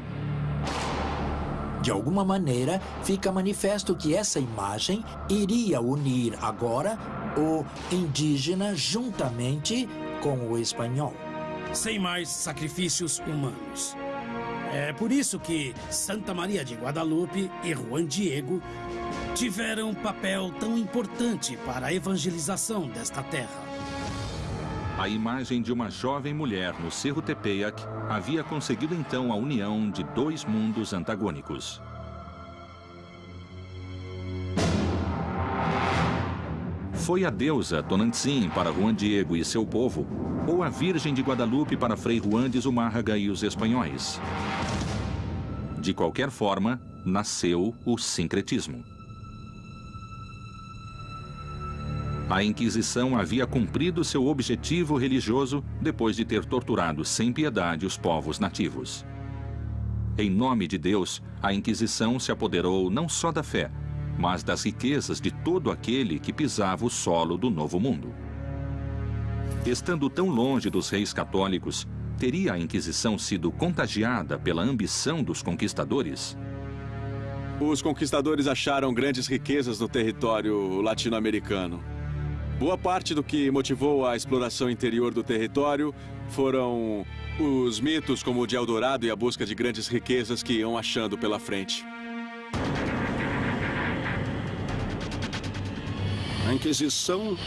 De alguma maneira, fica manifesto que essa imagem iria unir agora o indígena juntamente com o espanhol. Sem mais sacrifícios humanos. É por isso que Santa Maria de Guadalupe e Juan Diego tiveram um papel tão importante para a evangelização desta terra. A imagem de uma jovem mulher no Cerro Tepeyac havia conseguido então a união de dois mundos antagônicos. Foi a deusa Tonantzin para Juan Diego e seu povo, ou a Virgem de Guadalupe para Frei Juan de Zumárraga e os espanhóis? De qualquer forma, nasceu o sincretismo. A Inquisição havia cumprido seu objetivo religioso depois de ter torturado sem piedade os povos nativos. Em nome de Deus, a Inquisição se apoderou não só da fé, mas das riquezas de todo aquele que pisava o solo do Novo Mundo. Estando tão longe dos reis católicos, teria a Inquisição sido contagiada pela ambição dos conquistadores? Os conquistadores acharam grandes riquezas no território latino-americano. Boa parte do que motivou a exploração interior do território foram os mitos como o de Eldorado e a busca de grandes riquezas que iam achando pela frente. A Inquisição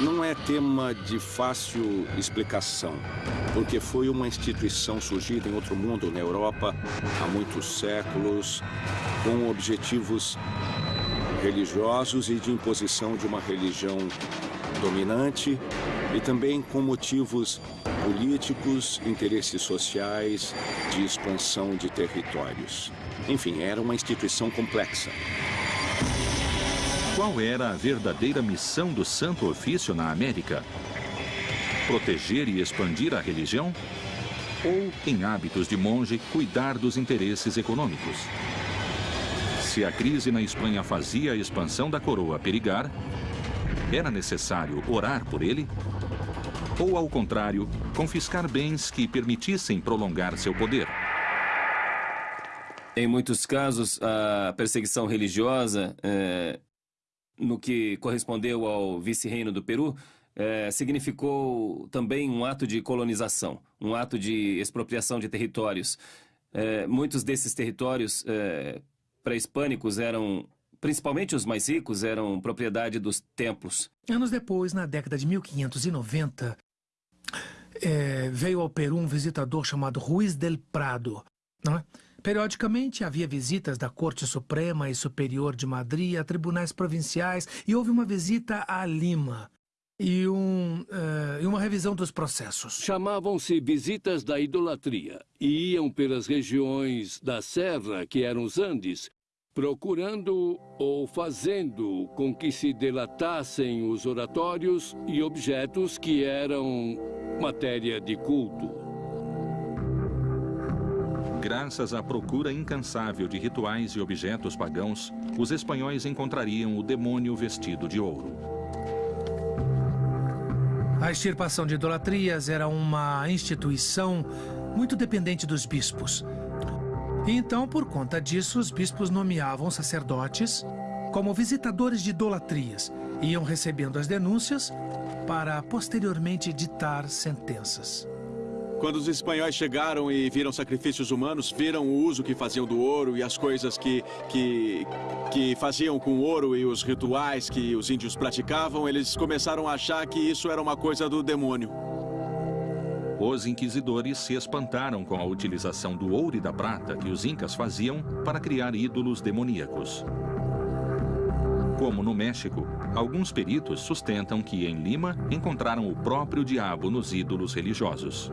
não é tema de fácil explicação, porque foi uma instituição surgida em outro mundo, na Europa, há muitos séculos, com objetivos religiosos e de imposição de uma religião dominante e também com motivos políticos, interesses sociais, de expansão de territórios. Enfim, era uma instituição complexa. Qual era a verdadeira missão do Santo Ofício na América? Proteger e expandir a religião? Ou, em hábitos de monge, cuidar dos interesses econômicos? Se a crise na Espanha fazia a expansão da coroa perigar, era necessário orar por ele? Ou, ao contrário, confiscar bens que permitissem prolongar seu poder? Em muitos casos, a perseguição religiosa, é, no que correspondeu ao vice-reino do Peru, é, significou também um ato de colonização, um ato de expropriação de territórios. é, muitos desses territórios é, pré-hispânicos eram, principalmente os mais ricos, eram propriedade dos templos. Anos depois, na década de 1590, é, veio ao Peru um visitador chamado Ruiz del Prado. Não é? Periodicamente havia visitas da Corte Suprema e Superior de Madrid a tribunais provinciais e houve uma visita a Lima e, um, uh, e uma revisão dos processos. Chamavam-se visitas da idolatria e iam pelas regiões da Serra, que eram os Andes, procurando ou fazendo com que se delatassem os oratórios e objetos que eram matéria de culto. Graças à procura incansável de rituais e objetos pagãos, os espanhóis encontrariam o demônio vestido de ouro. A extirpação de idolatrias era uma instituição muito dependente dos bispos. E então, por conta disso, os bispos nomeavam sacerdotes como visitadores de idolatrias, iam recebendo as denúncias para posteriormente ditar sentenças. Quando os espanhóis chegaram e viram sacrifícios humanos, viram o uso que faziam do ouro e as coisas que, que, que faziam com o ouro e os rituais que os índios praticavam, eles começaram a achar que isso era uma coisa do demônio. Os inquisidores se espantaram com a utilização do ouro e da prata que os incas faziam para criar ídolos demoníacos. Como no México, alguns peritos sustentam que em Lima encontraram o próprio diabo nos ídolos religiosos.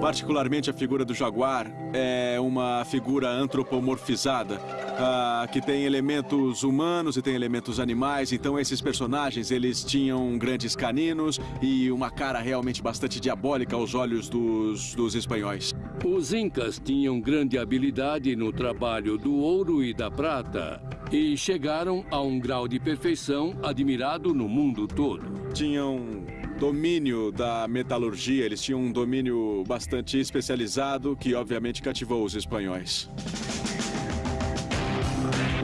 Particularmente a figura do jaguar é uma figura antropomorfizada, uh, que tem elementos humanos e tem elementos animais. Então esses personagens, eles tinham grandes caninos e uma cara realmente bastante diabólica aos olhos dos, dos espanhóis. Os incas tinham grande habilidade no trabalho do ouro e da prata e chegaram a um grau de perfeição admirado no mundo todo. Tinham domínio da metalurgia, eles tinham um domínio bastante especializado que obviamente cativou os espanhóis.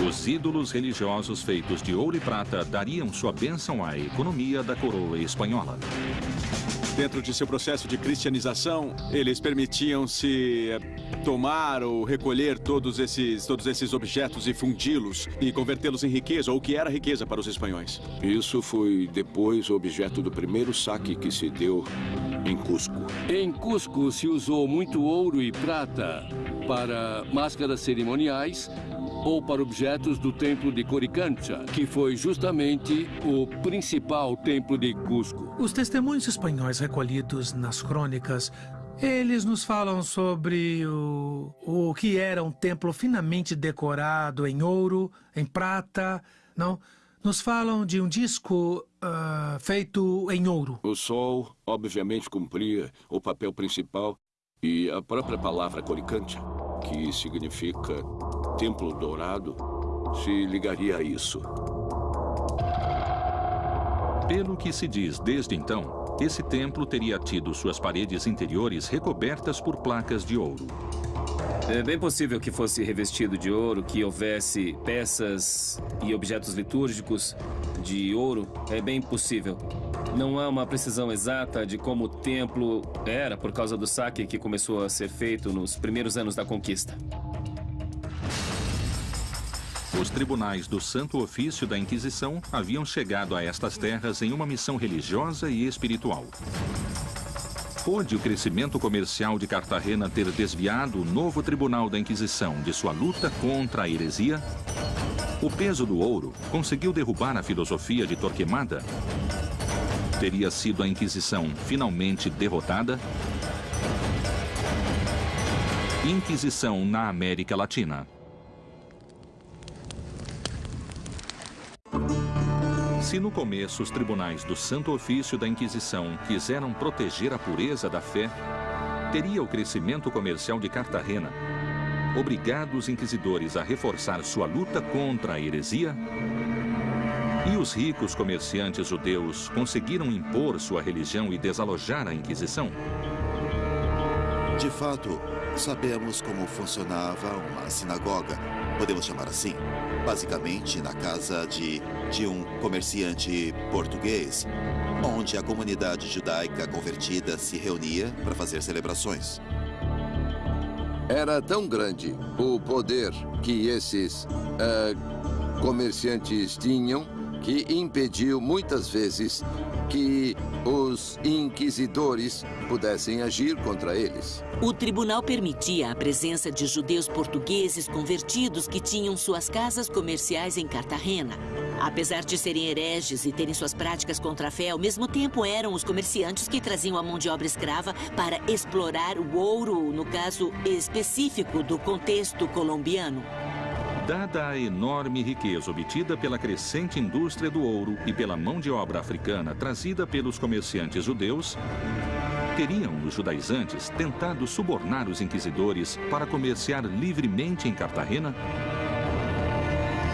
Os ídolos religiosos feitos de ouro e prata dariam sua bênção à economia da coroa espanhola. Dentro de seu processo de cristianização, eles permitiam-se eh, tomar ou recolher todos esses, todos esses objetos e fundi-los e convertê-los em riqueza, ou que era riqueza para os espanhóis. Isso foi depois objeto do primeiro saque que se deu em Cusco. Em Cusco se usou muito ouro e prata para máscaras cerimoniais ou para objetos do templo de Coricancha, que foi justamente o principal templo de Cusco. Os testemunhos espanhóis recolhidos nas crônicas eles nos falam sobre o, o que era um templo finamente decorado em ouro, em prata, não? Nos falam de um disco uh, feito em ouro. O sol, obviamente, cumpria o papel principal e a própria palavra Coricancha, que significa Templo Dourado se ligaria a isso. Pelo que se diz desde então, esse templo teria tido suas paredes interiores recobertas por placas de ouro. É bem possível que fosse revestido de ouro, que houvesse peças e objetos litúrgicos de ouro. É bem possível. Não há uma precisão exata de como o templo era por causa do saque que começou a ser feito nos primeiros anos da conquista. Os tribunais do Santo Ofício da Inquisição haviam chegado a estas terras em uma missão religiosa e espiritual. Pôde o crescimento comercial de Cartagena ter desviado o novo tribunal da Inquisição de sua luta contra a heresia? O peso do ouro conseguiu derrubar a filosofia de Torquemada? Teria sido a Inquisição finalmente derrotada? Inquisição na América Latina. Se no começo os tribunais do Santo Ofício da Inquisição quiseram proteger a pureza da fé, teria o crescimento comercial de Cartagena obrigado os inquisidores a reforçar sua luta contra a heresia? E os ricos comerciantes judeus conseguiram impor sua religião e desalojar a Inquisição? De fato, sabemos como funcionava uma sinagoga, podemos chamar assim. Basicamente, na casa de, de um comerciante português, onde a comunidade judaica convertida se reunia para fazer celebrações. Era tão grande o poder que esses uh, comerciantes tinham que impediu muitas vezes que os inquisidores pudessem agir contra eles. O tribunal permitia a presença de judeus portugueses convertidos que tinham suas casas comerciais em Cartagena. Apesar de serem hereges e terem suas práticas contra a fé, ao mesmo tempo eram os comerciantes que traziam a mão de obra escrava para explorar o ouro, no caso específico do contexto colombiano. Dada a enorme riqueza obtida pela crescente indústria do ouro e pela mão de obra africana trazida pelos comerciantes judeus, teriam os judaizantes tentado subornar os inquisidores para comerciar livremente em Cartagena?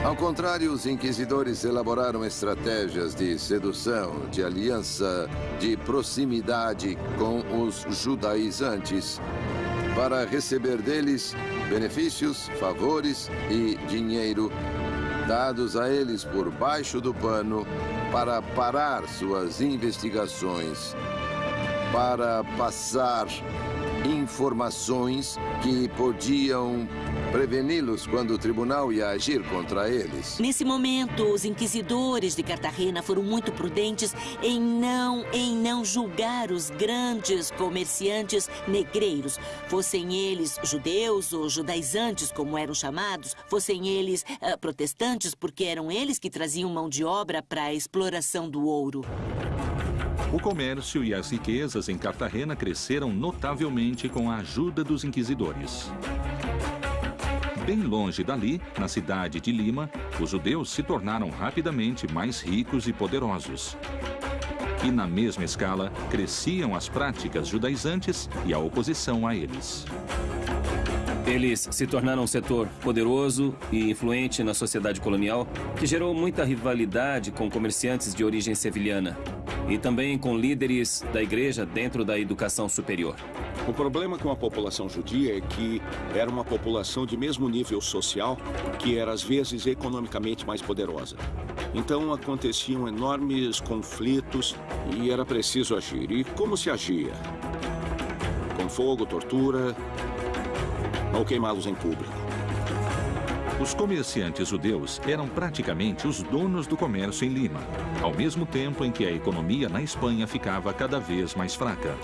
Ao contrário, os inquisidores elaboraram estratégias de sedução, de aliança, de proximidade com os judaizantes para receber deles benefícios, favores e dinheiro dados a eles por baixo do pano para parar suas investigações, para passar informações que podiam preveni-los quando o tribunal ia agir contra eles. Nesse momento, os inquisidores de Cartagena foram muito prudentes em não, em não julgar os grandes comerciantes negreiros, fossem eles judeus ou judaizantes, como eram chamados, fossem eles uh, protestantes, porque eram eles que traziam mão de obra para a exploração do ouro. O comércio e as riquezas em Cartagena cresceram notavelmente com a ajuda dos inquisidores. Bem longe dali, na cidade de Lima, os judeus se tornaram rapidamente mais ricos e poderosos. E na mesma escala, cresciam as práticas judaizantes e a oposição a eles. Eles se tornaram um setor poderoso e influente na sociedade colonial, que gerou muita rivalidade com comerciantes de origem sevilhana e também com líderes da igreja dentro da educação superior. O problema com a população judia é que era uma população de mesmo nível social, que era às vezes economicamente mais poderosa. Então aconteciam enormes conflitos e era preciso agir. E como se agia? Com fogo, tortura ou queimá-los em público. Os comerciantes judeus eram praticamente os donos do comércio em Lima, ao mesmo tempo em que a economia na Espanha ficava cada vez mais fraca.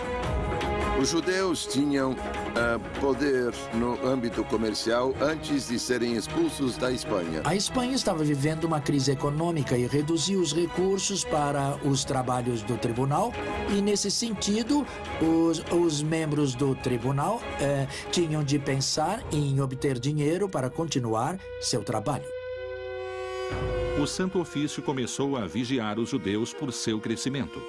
Os judeus tinham uh, poder no âmbito comercial antes de serem expulsos da Espanha. A Espanha estava vivendo uma crise econômica e reduziu os recursos para os trabalhos do tribunal. E, nesse sentido, os, os membros do tribunal uh, tinham de pensar em obter dinheiro para continuar seu trabalho. O Santo Ofício começou a vigiar os judeus por seu crescimento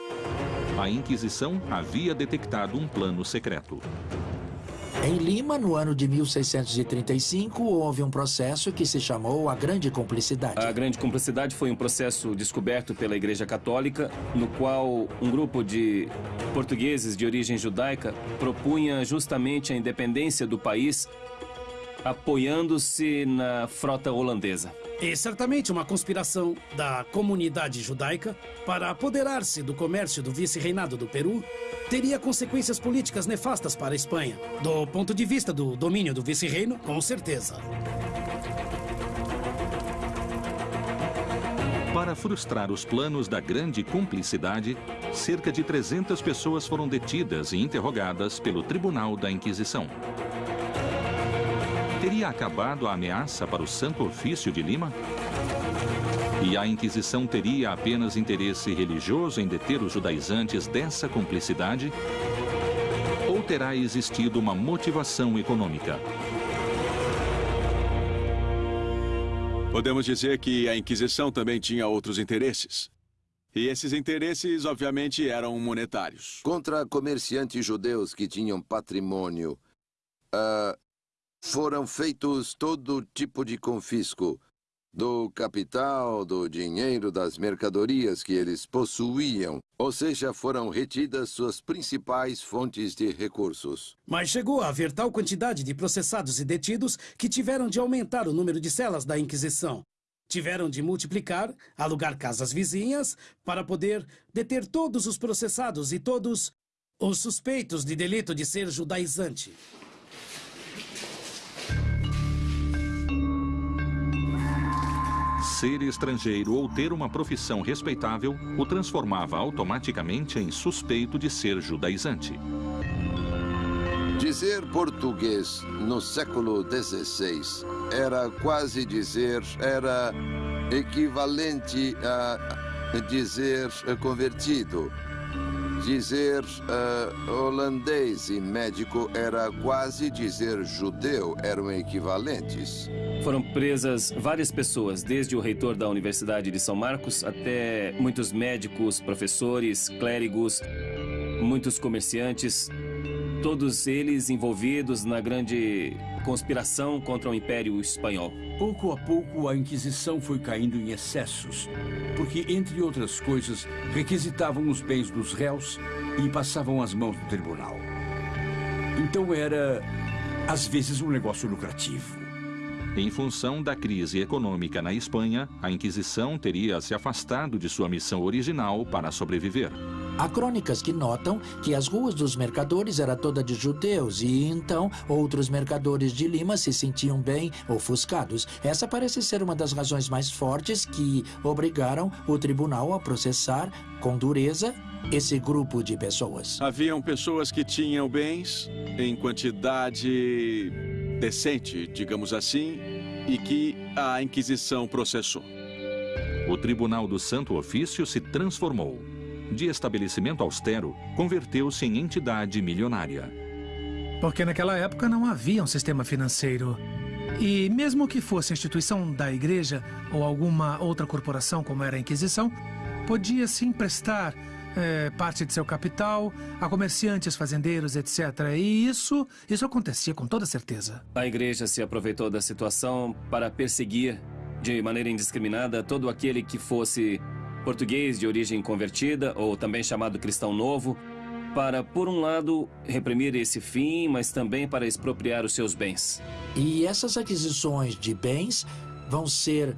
a Inquisição havia detectado um plano secreto. Em Lima, no ano de 1635, houve um processo que se chamou a Grande Cumplicidade. A Grande Cumplicidade foi um processo descoberto pela Igreja Católica, no qual um grupo de portugueses de origem judaica propunha justamente a independência do país, apoiando-se na frota holandesa. E certamente uma conspiração da comunidade judaica para apoderar-se do comércio do vice-reinado do Peru teria consequências políticas nefastas para a Espanha. Do ponto de vista do domínio do vice-reino, com certeza. Para frustrar os planos da grande cumplicidade, cerca de 300 pessoas foram detidas e interrogadas pelo Tribunal da Inquisição. Teria acabado a ameaça para o Santo Ofício de Lima? E a Inquisição teria apenas interesse religioso em deter os judaizantes dessa cumplicidade? Ou terá existido uma motivação econômica? Podemos dizer que a Inquisição também tinha outros interesses. E esses interesses, obviamente, eram monetários. Contra comerciantes judeus que tinham patrimônio, uh, foram feitos todo tipo de confisco do capital, do dinheiro, das mercadorias que eles possuíam, ou seja, foram retidas suas principais fontes de recursos. Mas chegou a haver tal quantidade de processados e detidos que tiveram de aumentar o número de celas da Inquisição. Tiveram de multiplicar, alugar casas vizinhas, para poder deter todos os processados e todos os suspeitos de delito de ser judaizante. Ser estrangeiro ou ter uma profissão respeitável o transformava automaticamente em suspeito de ser judaizante. Dizer português no século XVI era quase dizer, era equivalente a dizer convertido. Dizer uh, holandês e médico era quase dizer judeu, eram equivalentes. Foram presas várias pessoas, desde o reitor da Universidade de São Marcos até muitos médicos, professores, clérigos, muitos comerciantes, todos eles envolvidos na grande conspiração contra o Império Espanhol. Pouco a pouco, a Inquisição foi caindo em excessos, porque, entre outras coisas, requisitavam os bens dos réus e passavam as mãos no tribunal. Então era, às vezes, um negócio lucrativo. Em função da crise econômica na Espanha, a Inquisição teria se afastado de sua missão original para sobreviver. Há crônicas que notam que as ruas dos mercadores era toda de judeus e então outros mercadores de Lima se sentiam bem ofuscados. Essa parece ser uma das razões mais fortes que obrigaram o tribunal a processar com dureza esse grupo de pessoas. Haviam pessoas que tinham bens em quantidade decente, digamos assim, e que a Inquisição processou. O Tribunal do Santo Ofício se transformou de estabelecimento austero, converteu-se em entidade milionária. Porque naquela época não havia um sistema financeiro. E mesmo que fosse a instituição da igreja ou alguma outra corporação, como era a Inquisição, podia se emprestar é, parte de seu capital a comerciantes, fazendeiros, etc. E isso, isso acontecia com toda certeza. A igreja se aproveitou da situação para perseguir de maneira indiscriminada todo aquele que fosse português de origem convertida, ou também chamado cristão novo, para, por um lado, reprimir esse fim, mas também para expropriar os seus bens. E essas aquisições de bens vão ser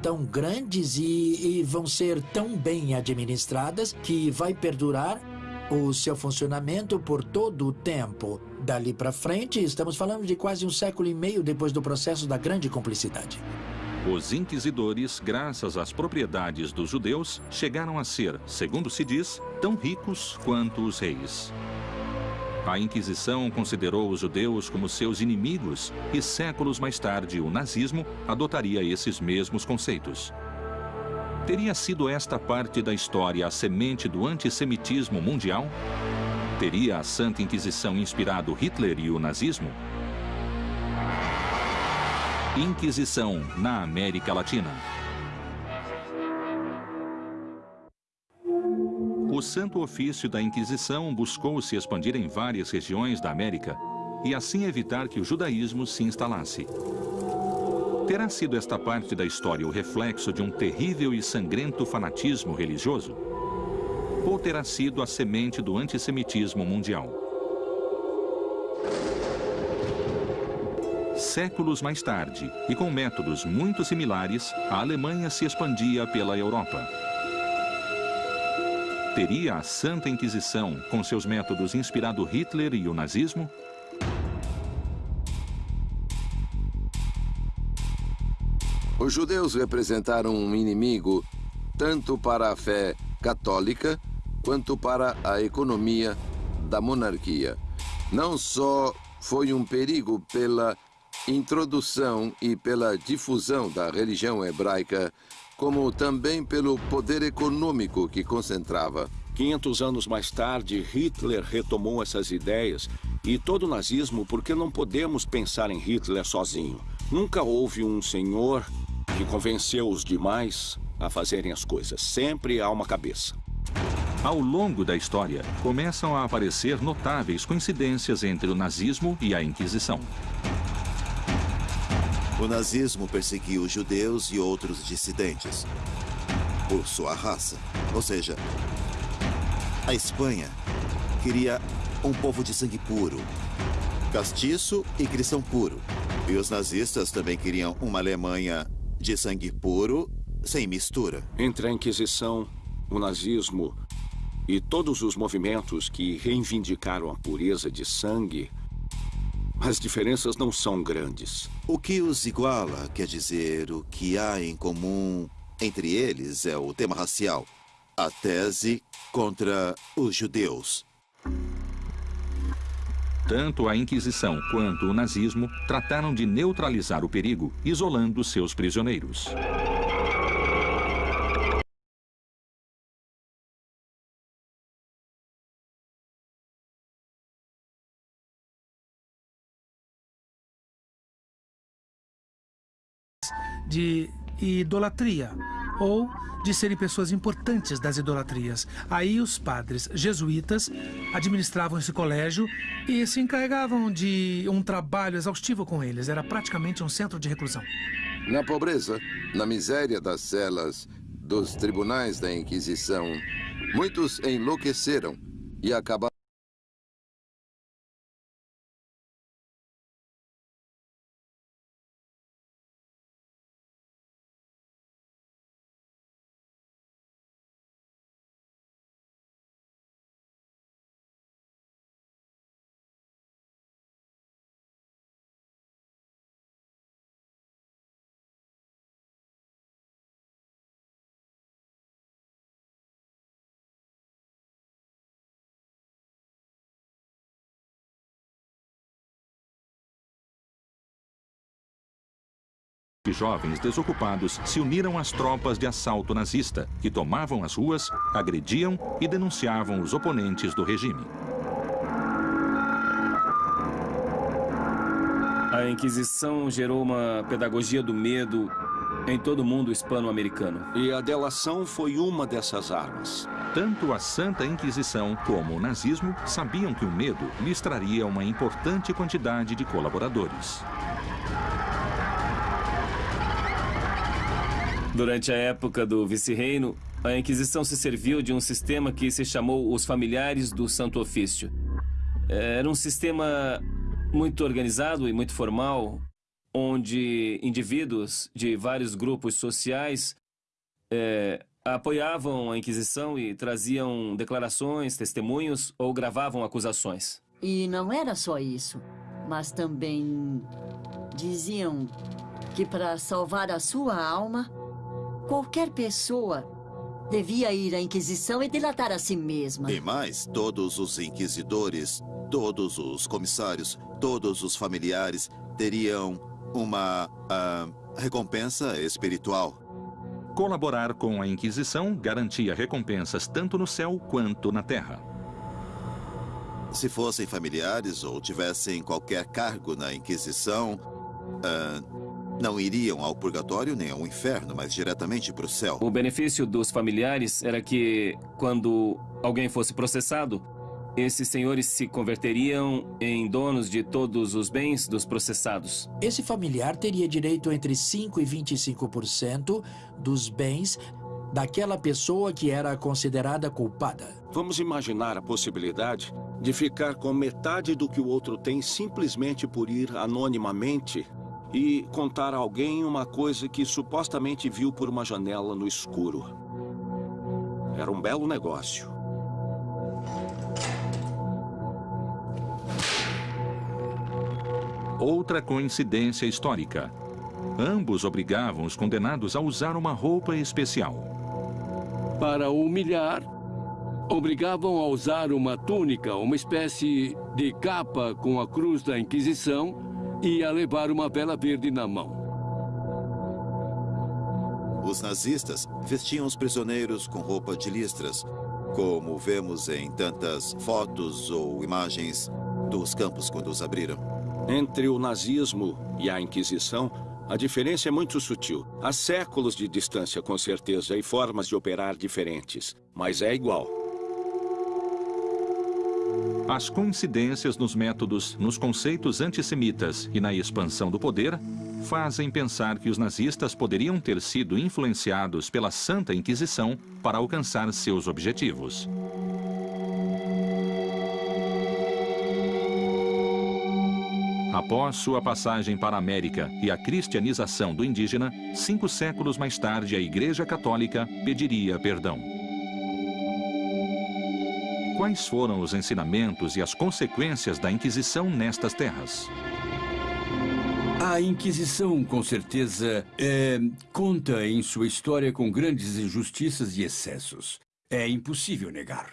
tão grandes e, e vão ser tão bem administradas que vai perdurar o seu funcionamento por todo o tempo. Dali para frente, estamos falando de quase um século e meio depois do processo da Grande Cumplicidade. Os inquisidores, graças às propriedades dos judeus, chegaram a ser, segundo se diz, tão ricos quanto os reis. A Inquisição considerou os judeus como seus inimigos e séculos mais tarde o nazismo adotaria esses mesmos conceitos. Teria sido esta parte da história a semente do antissemitismo mundial? Teria a Santa Inquisição inspirado Hitler e o nazismo? Inquisição na América Latina. O Santo Ofício da Inquisição buscou se expandir em várias regiões da América e assim evitar que o judaísmo se instalasse. Terá sido esta parte da história o reflexo de um terrível e sangrento fanatismo religioso? Ou terá sido a semente do antissemitismo mundial? Séculos mais tarde, e com métodos muito similares, a Alemanha se expandia pela Europa. Teria a Santa Inquisição, com seus métodos inspirado Hitler e o nazismo? Os judeus representaram um inimigo tanto para a fé católica quanto para a economia da monarquia. Não só foi um perigo pela introdução e pela difusão da religião hebraica, como também pelo poder econômico que concentrava. 500 anos mais tarde, Hitler retomou essas ideias e todo o nazismo, porque não podemos pensar em Hitler sozinho. Nunca houve um senhor que convenceu os demais a fazerem as coisas. Sempre há uma cabeça. Ao longo da história, começam a aparecer notáveis coincidências entre o nazismo e a Inquisição. O nazismo perseguiu judeus e outros dissidentes por sua raça. Ou seja, a Espanha queria um povo de sangue puro, castiço e cristão puro. E os nazistas também queriam uma Alemanha de sangue puro, sem mistura. Entre a Inquisição, o nazismo e todos os movimentos que reivindicaram a pureza de sangue, As diferenças não são grandes. O que os iguala, quer dizer, o que há em comum entre eles é o tema racial. A tese contra os judeus. Tanto a Inquisição quanto o nazismo trataram de neutralizar o perigo, isolando seus prisioneiros. De idolatria ou de serem pessoas importantes das idolatrias. Aí os padres jesuítas administravam esse colégio e se encarregavam de um trabalho exaustivo com eles. Era praticamente um centro de reclusão. Na pobreza, na miséria das celas, dos tribunais da Inquisição, muitos enlouqueceram e acabaram jovens desocupados se uniram às tropas de assalto nazista, que tomavam as ruas, agrediam e denunciavam os oponentes do regime. A Inquisição gerou uma pedagogia do medo em todo o mundo hispano-americano. E a delação foi uma dessas armas. Tanto a Santa Inquisição como o nazismo sabiam que o medo lhes traria uma importante quantidade de colaboradores. Durante a época do vice-reino, a Inquisição se serviu de um sistema que se chamou os Familiares do Santo Ofício. Era um sistema muito organizado e muito formal, onde indivíduos de vários grupos sociais é, apoiavam a Inquisição e traziam declarações, testemunhos ou gravavam acusações. E não era só isso, mas também diziam que para salvar a sua alma, Qualquer pessoa devia ir à Inquisição e delatar a si mesma. E mais, todos os inquisidores, todos os comissários, todos os familiares teriam uma uh, recompensa espiritual. Colaborar com a Inquisição garantia recompensas tanto no céu quanto na terra. Se fossem familiares ou tivessem qualquer cargo na Inquisição, uh, não iriam ao purgatório nem ao inferno, mas diretamente para o céu. O benefício dos familiares era que, quando alguém fosse processado, esses senhores se converteriam em donos de todos os bens dos processados. Esse familiar teria direito entre 5% e 25% dos bens daquela pessoa que era considerada culpada. Vamos imaginar a possibilidade de ficar com metade do que o outro tem simplesmente por ir anonimamente e contar a alguém uma coisa que supostamente viu por uma janela no escuro. Era um belo negócio. Outra coincidência histórica. Ambos obrigavam os condenados a usar uma roupa especial. Para humilhar, obrigavam a usar uma túnica, uma espécie de capa com a cruz da Inquisição, e a levar uma vela verde na mão. Os nazistas vestiam os prisioneiros com roupa de listras, como vemos em tantas fotos ou imagens dos campos quando os abriram. Entre o nazismo e a Inquisição, a diferença é muito sutil. Há séculos de distância, com certeza, e formas de operar diferentes, mas é igual. As coincidências nos métodos, nos conceitos antissemitas e na expansão do poder fazem pensar que os nazistas poderiam ter sido influenciados pela Santa Inquisição para alcançar seus objetivos. Após sua passagem para a América e a cristianização do indígena, cinco séculos mais tarde a Igreja Católica pediria perdão. Quais foram os ensinamentos e as consequências da Inquisição nestas terras? A Inquisição, com certeza, é, conta em sua história com grandes injustiças e excessos. É impossível negar.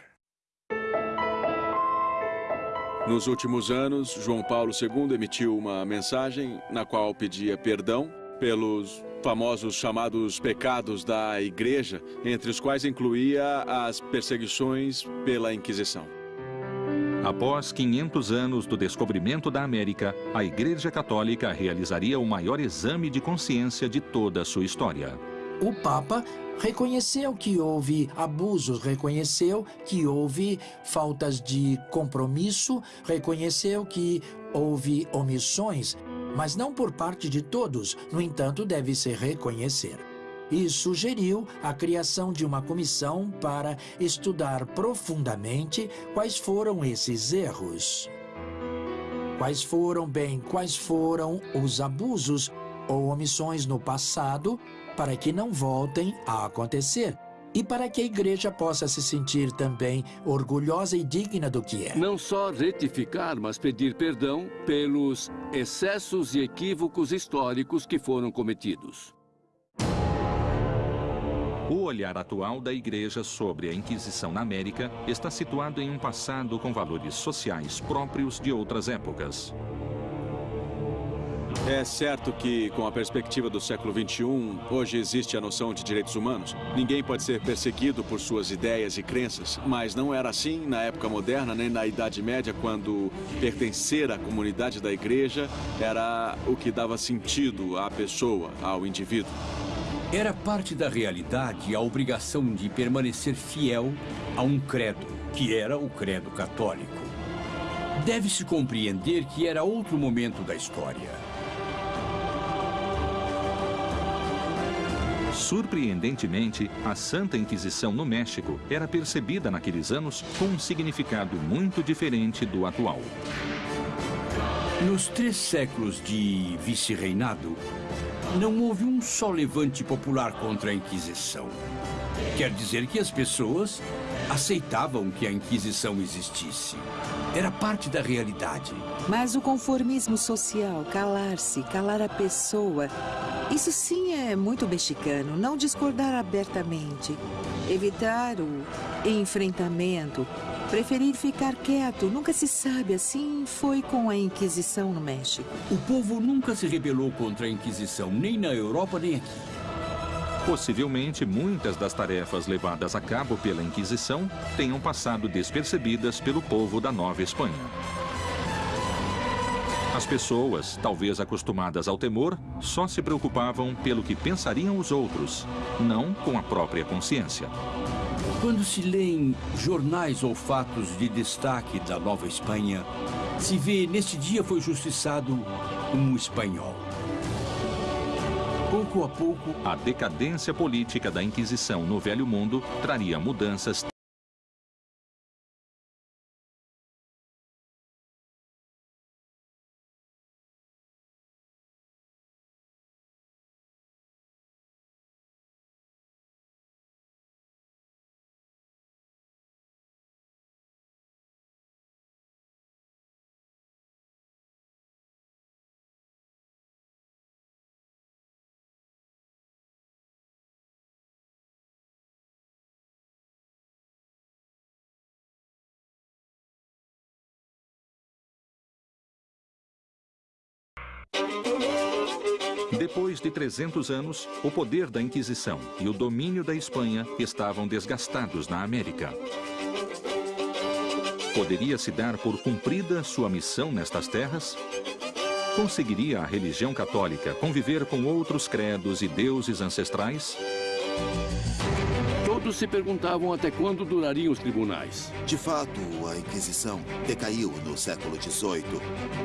Nos últimos anos, João Paulo II emitiu uma mensagem na qual pedia perdão pelos famosos chamados pecados da Igreja, entre os quais incluía as perseguições pela Inquisição. Após 500 anos do descobrimento da América, a Igreja Católica realizaria o maior exame de consciência de toda a sua história. O Papa reconheceu que houve abusos, reconheceu que houve faltas de compromisso, reconheceu que houve omissões, mas não por parte de todos, no entanto, deve-se reconhecer. E sugeriu a criação de uma comissão para estudar profundamente quais foram esses erros. Quais foram, bem, quais foram os abusos ou omissões no passado para que não voltem a acontecer e para que a igreja possa se sentir também orgulhosa e digna do que é. Não só retificar, mas pedir perdão pelos excessos e equívocos históricos que foram cometidos. O olhar atual da Igreja sobre a Inquisição na América está situado em um passado com valores sociais próprios de outras épocas. É certo que, com a perspectiva do século XXI, hoje existe a noção de direitos humanos. Ninguém pode ser perseguido por suas ideias e crenças, mas não era assim na época moderna nem na Idade Média, quando pertencer à comunidade da igreja era o que dava sentido à pessoa, ao indivíduo. Era parte da realidade a obrigação de permanecer fiel a um credo, que era o credo católico. Deve-se compreender que era outro momento da história. Surpreendentemente, a Santa Inquisição no México era percebida naqueles anos com um significado muito diferente do atual. Nos três séculos de vice-reinado, não houve um só levante popular contra a Inquisição. Quer dizer que as pessoas aceitavam que a Inquisição existisse. Era parte da realidade. Mas o conformismo social, calar-se, calar a pessoa, isso sim é muito mexicano, não discordar abertamente, evitar o enfrentamento, preferir ficar quieto, nunca se sabe, assim foi com a Inquisição no México. O povo nunca se rebelou contra a Inquisição, nem na Europa nem aqui. Possivelmente, muitas das tarefas levadas a cabo pela Inquisição tenham passado despercebidas pelo povo da Nova Espanha. As pessoas, talvez acostumadas ao temor, só se preocupavam pelo que pensariam os outros, não com a própria consciência. Quando se lêem jornais ou fatos de destaque da Nova Espanha, se vê neste dia foi justiçado um espanhol. Pouco a pouco, a decadência política da Inquisição no Velho Mundo traria mudanças Depois de 300 anos, o poder da Inquisição e o domínio da Espanha estavam desgastados na América. Poderia se dar por cumprida sua missão nestas terras? Conseguiria a religião católica conviver com outros credos e deuses ancestrais? Todos se perguntavam até quando durariam os tribunais. De fato, a Inquisição decaiu no século XVIII,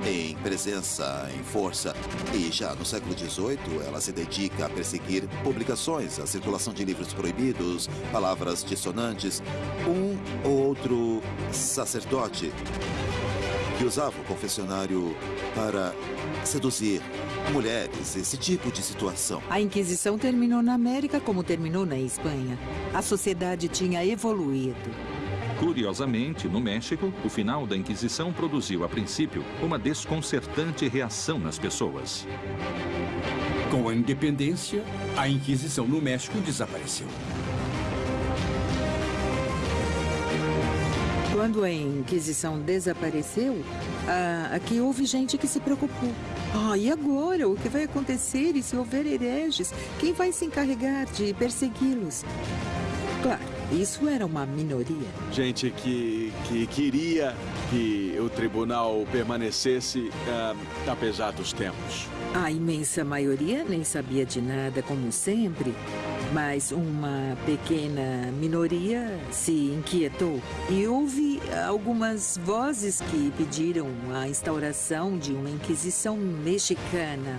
em presença, em força. E já no século XVIII, ela se dedica a perseguir publicações, a circulação de livros proibidos, palavras dissonantes. Um ou outro sacerdote que usava o confessionário para seduzir mulheres, esse tipo de situação. A Inquisição terminou na América como terminou na Espanha. A sociedade tinha evoluído. Curiosamente, no México, o final da Inquisição produziu, a princípio, uma desconcertante reação nas pessoas. Com a independência, a Inquisição no México desapareceu. Quando a Inquisição desapareceu, ah, aqui houve gente que se preocupou. Ah, e agora? O que vai acontecer? E se houver hereges? Quem vai se encarregar de persegui-los? Claro, isso era uma minoria. Gente que, que queria que o tribunal permanecesse uh, apesar dos tempos. A imensa maioria nem sabia de nada, como sempre. Mas uma pequena minoria se inquietou e houve algumas vozes que pediram a instauração de uma Inquisição mexicana.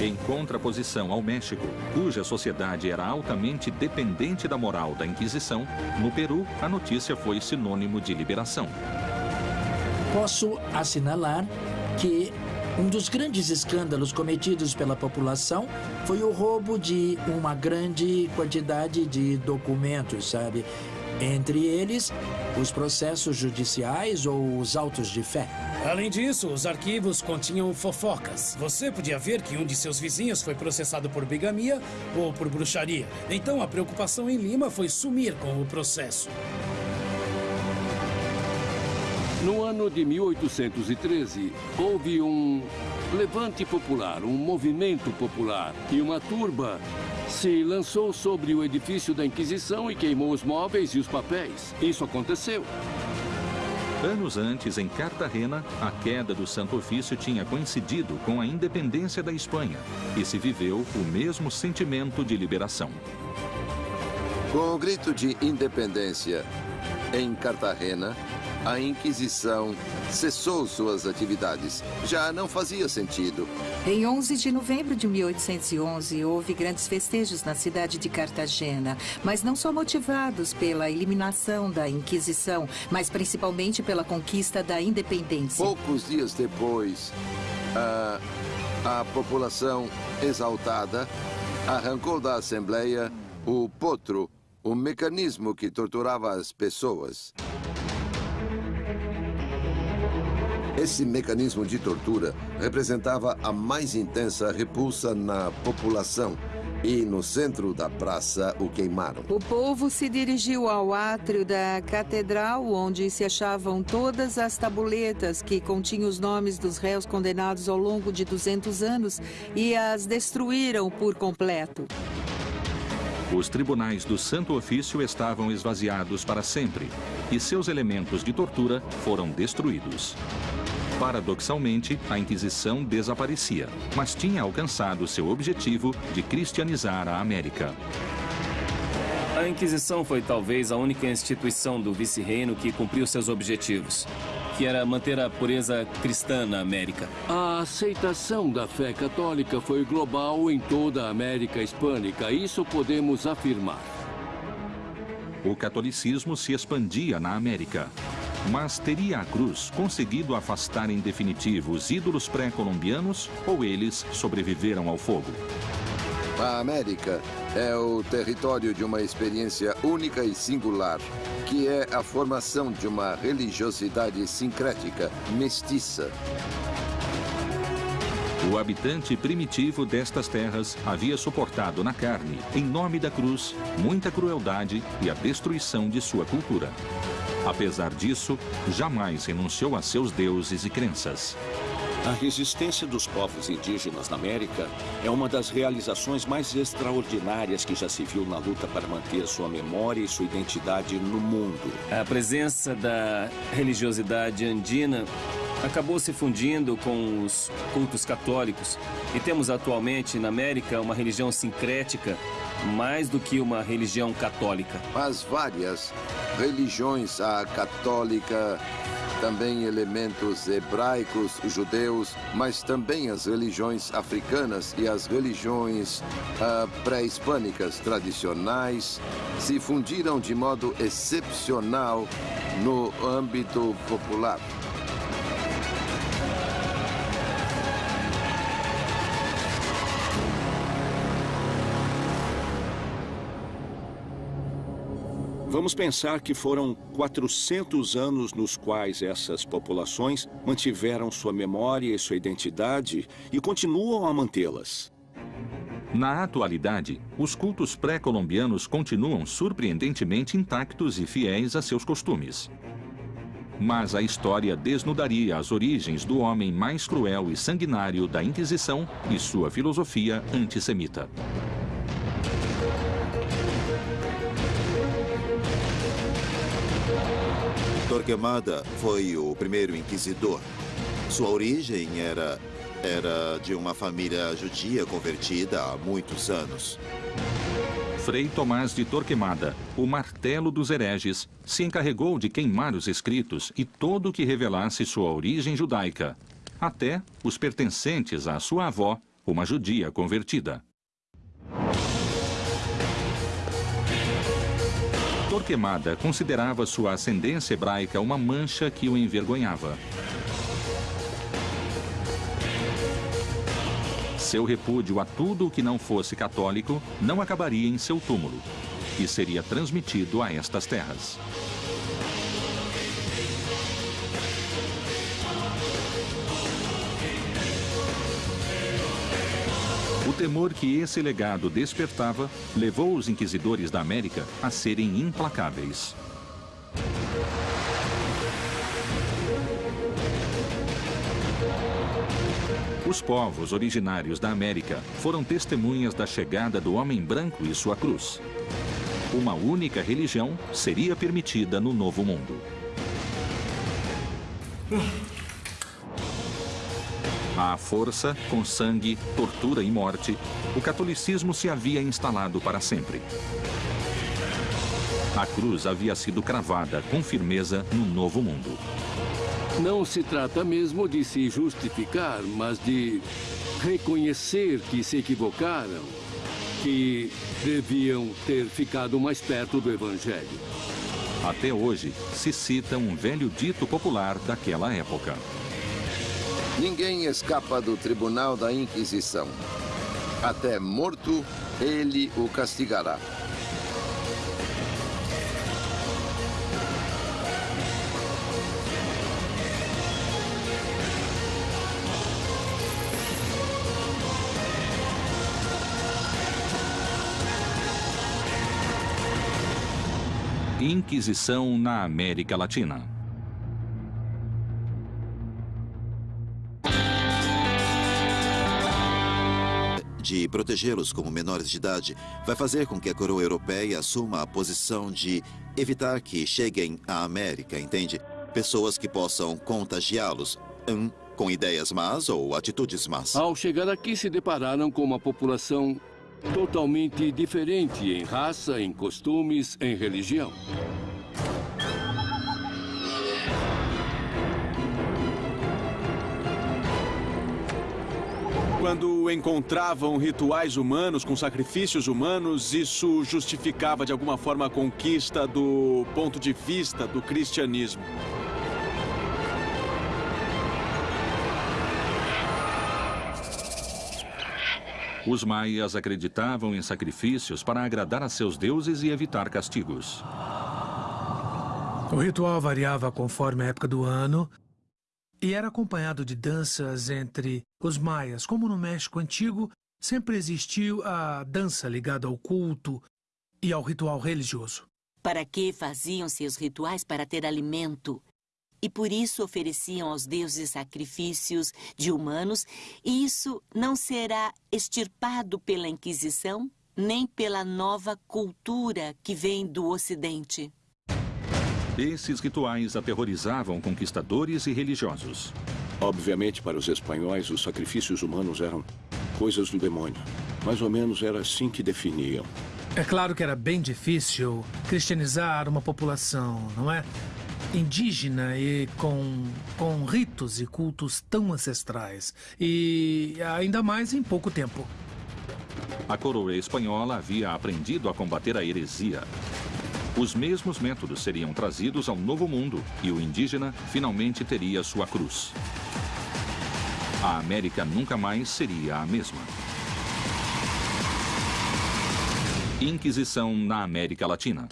Em contraposição ao México, cuja sociedade era altamente dependente da moral da Inquisição, no Peru a notícia foi sinônimo de liberação. Posso assinalar que um dos grandes escândalos cometidos pela população foi o roubo de uma grande quantidade de documentos, sabe? Entre eles, os processos judiciais ou os autos de fé. Além disso, os arquivos continham fofocas. Você podia ver que um de seus vizinhos foi processado por bigamia ou por bruxaria. Então a preocupação em Lima foi sumir com o processo. No ano de 1813, houve um levante popular, um movimento popular, e uma turba se lançou sobre o edifício da Inquisição e queimou os móveis e os papéis. Isso aconteceu. Anos antes, em Cartagena, a queda do Santo Ofício tinha coincidido com a independência da Espanha e se viveu o mesmo sentimento de liberação. Com o grito de independência em Cartagena, a Inquisição cessou suas atividades. Já não fazia sentido. Em 11 de novembro de 1811, houve grandes festejos na cidade de Cartagena, mas não só motivados pela eliminação da Inquisição, mas principalmente pela conquista da independência. Poucos dias depois, a, a população exaltada arrancou da Assembleia o potro, o mecanismo que torturava as pessoas. Esse mecanismo de tortura representava a mais intensa repulsa na população e no centro da praça o queimaram. O povo se dirigiu ao átrio da catedral, onde se achavam todas as tabuletas que continham os nomes dos réus condenados ao longo de 200 anos e as destruíram por completo. Os tribunais do Santo Ofício estavam esvaziados para sempre e seus elementos de tortura foram destruídos. Paradoxalmente, a Inquisição desaparecia, mas tinha alcançado seu objetivo de cristianizar a América. A Inquisição foi talvez a única instituição do vice-reino que cumpriu seus objetivos, que era manter a pureza cristã na América. A aceitação da fé católica foi global em toda a América Hispânica, isso podemos afirmar. O catolicismo se expandia na América. Mas teria a cruz conseguido afastar em definitivo os ídolos pré-colombianos ou eles sobreviveram ao fogo? A América é o território de uma experiência única e singular, que é a formação de uma religiosidade sincrética, mestiça. O habitante primitivo destas terras havia suportado na carne, em nome da cruz, muita crueldade e a destruição de sua cultura. Apesar disso, jamais renunciou a seus deuses e crenças. A resistência dos povos indígenas na América é uma das realizações mais extraordinárias que já se viu na luta para manter sua memória e sua identidade no mundo. A presença da religiosidade andina acabou se fundindo com os cultos católicos e temos atualmente na América uma religião sincrética mais do que uma religião católica. As várias religiões, a católica, também elementos hebraicos, judeus, mas também as religiões africanas e as religiões uh, pré-hispânicas tradicionais se fundiram de modo excepcional no âmbito popular. Vamos pensar que foram 400 anos nos quais essas populações mantiveram sua memória e sua identidade e continuam a mantê-las. Na atualidade, os cultos pré-colombianos continuam surpreendentemente intactos e fiéis a seus costumes. Mas a história desnudaria as origens do homem mais cruel e sanguinário da Inquisição e sua filosofia antissemita. Torquemada foi o primeiro inquisidor. Sua origem era era de uma família judia convertida há muitos anos. Frei Tomás de Torquemada, o martelo dos hereges, se encarregou de queimar os escritos e todo o que revelasse sua origem judaica, até os pertencentes à sua avó, uma judia convertida. Torquemada considerava sua ascendência hebraica uma mancha que o envergonhava. Seu repúdio a tudo o que não fosse católico não acabaria em seu túmulo e seria transmitido a estas terras. O temor que esse legado despertava levou os inquisidores da América a serem implacáveis. Os povos originários da América foram testemunhas da chegada do homem branco e sua cruz. Uma única religião seria permitida no Novo Mundo. À força, com sangue, tortura e morte, o catolicismo se havia instalado para sempre. A cruz havia sido cravada com firmeza no Novo Mundo. Não se trata mesmo de se justificar, mas de reconhecer que se equivocaram, que deviam ter ficado mais perto do Evangelho. Até hoje, se cita um velho dito popular daquela época. Ninguém escapa do tribunal da Inquisição. Até morto, ele o castigará. Inquisição na América Latina. De protegê-los como menores de idade, vai fazer com que a coroa europeia assuma a posição de evitar que cheguem à América, entende? Pessoas que possam contagiá-los, um, com ideias más ou atitudes más. Ao chegar aqui, se depararam com uma população totalmente diferente em raça, em costumes, em religião. Quando encontravam rituais humanos com sacrifícios humanos, isso justificava de alguma forma a conquista do ponto de vista do cristianismo. Os maias acreditavam em sacrifícios para agradar a seus deuses e evitar castigos. O ritual variava conforme a época do ano e era acompanhado de danças entre os maias. Como no México Antigo, sempre existiu a dança ligada ao culto e ao ritual religioso. Para que faziam seus rituais para ter alimento? e por isso ofereciam aos deuses sacrifícios de humanos, e isso não será extirpado pela Inquisição, nem pela nova cultura que vem do Ocidente. Esses rituais aterrorizavam conquistadores e religiosos. Obviamente, para os espanhóis, os sacrifícios humanos eram coisas do demônio. Mais ou menos era assim que definiam. É claro que era bem difícil cristianizar uma população, não é? indígena e com, com ritos e cultos tão ancestrais. E ainda mais em pouco tempo. A coroa espanhola havia aprendido a combater a heresia. Os mesmos métodos seriam trazidos ao Novo Mundo e o indígena finalmente teria sua cruz. A América nunca mais seria a mesma. Inquisição na América Latina.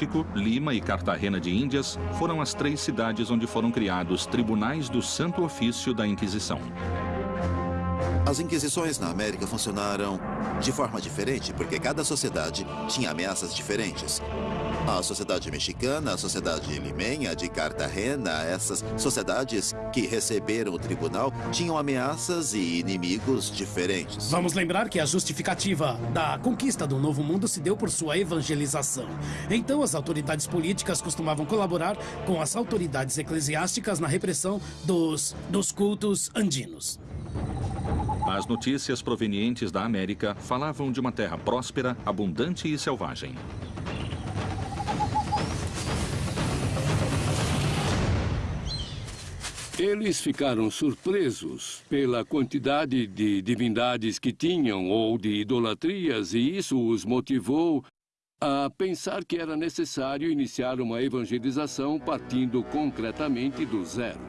México, Lima e Cartagena de Índias foram as três cidades onde foram criados tribunais do Santo Ofício da Inquisição. As inquisições na América funcionaram de forma diferente, porque cada sociedade tinha ameaças diferentes. A sociedade mexicana, a sociedade limenha de Cartagena, essas sociedades que receberam o tribunal tinham ameaças e inimigos diferentes. Vamos lembrar que a justificativa da conquista do Novo Mundo se deu por sua evangelização. Então, as autoridades políticas costumavam colaborar com as autoridades eclesiásticas na repressão dos, dos cultos andinos. As notícias provenientes da América falavam de uma terra próspera, abundante e selvagem. Eles ficaram surpresos pela quantidade de divindades que tinham ou de idolatrias, e isso os motivou a pensar que era necessário iniciar uma evangelização partindo concretamente do zero.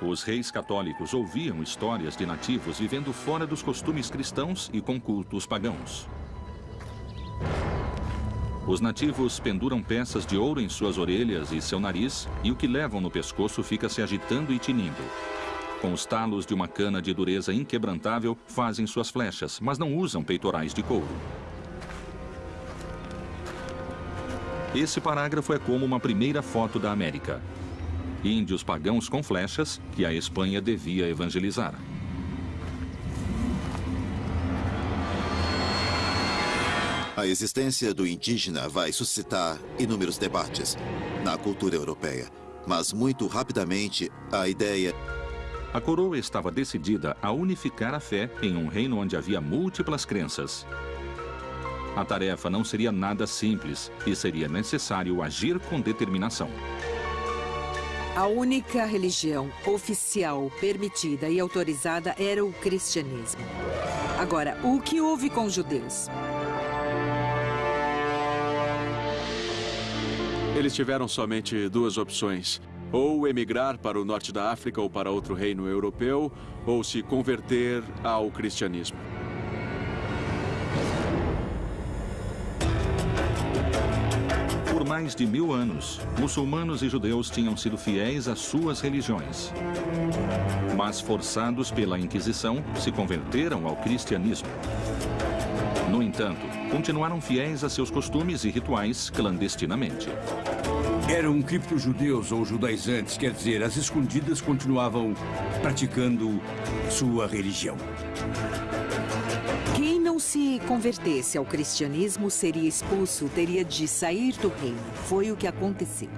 Os reis católicos ouviam histórias de nativos vivendo fora dos costumes cristãos e com cultos pagãos. Os nativos penduram peças de ouro em suas orelhas e seu nariz, e o que levam no pescoço fica se agitando e tinindo. Com os talos de uma cana de dureza inquebrantável, fazem suas flechas, mas não usam peitorais de couro. Esse parágrafo é como uma primeira foto da América. Índios pagãos com flechas que a Espanha devia evangelizar. A existência do indígena vai suscitar inúmeros debates na cultura europeia, mas muito rapidamente a ideia. A coroa estava decidida a unificar a fé em um reino onde havia múltiplas crenças. A tarefa não seria nada simples e seria necessário agir com determinação. A única religião oficial permitida e autorizada era o cristianismo. Agora, o que houve com os judeus? Eles tiveram somente duas opções. Ou emigrar para o norte da África ou para outro reino europeu, ou se converter ao cristianismo. Por mais de mil anos, muçulmanos e judeus tinham sido fiéis às suas religiões. Mas, forçados pela Inquisição, se converteram ao cristianismo. No entanto, continuaram fiéis a seus costumes e rituais clandestinamente. Eram cripto-judeus ou judaizantes, quer dizer, as escondidas continuavam praticando sua religião. Quem não se convertesse ao cristianismo seria expulso, teria de sair do reino. Foi o que aconteceu.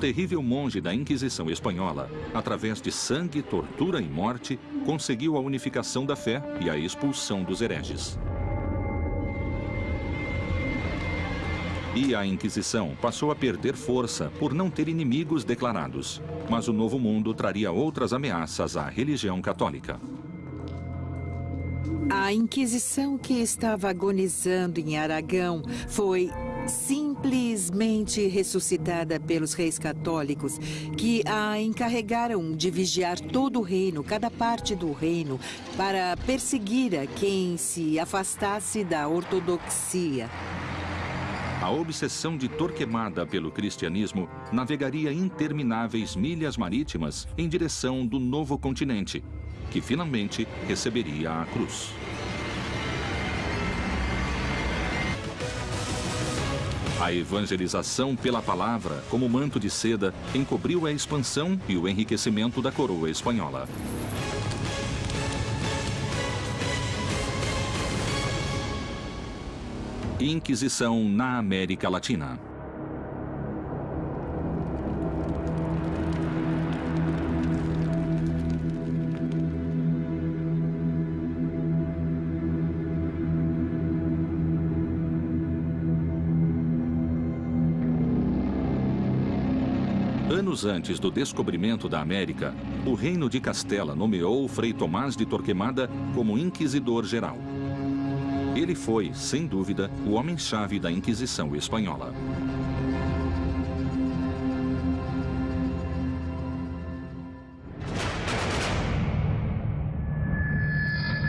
Terrível monge da Inquisição Espanhola, através de sangue, tortura e morte, conseguiu a unificação da fé e a expulsão dos hereges. E a Inquisição passou a perder força por não ter inimigos declarados. Mas o Novo Mundo traria outras ameaças à religião católica. A Inquisição que estava agonizando em Aragão foi simplesmente ressuscitada pelos reis católicos, que a encarregaram de vigiar todo o reino, cada parte do reino, para perseguir a quem se afastasse da ortodoxia. A obsessão de Torquemada pelo cristianismo navegaria intermináveis milhas marítimas em direção do novo continente, que finalmente receberia a cruz. A evangelização pela palavra, como manto de seda, encobriu a expansão e o enriquecimento da coroa espanhola. Inquisição na América Latina. Anos antes do descobrimento da América, o reino de Castela nomeou Frei Tomás de Torquemada como Inquisidor Geral. Ele foi, sem dúvida, o homem-chave da Inquisição Espanhola.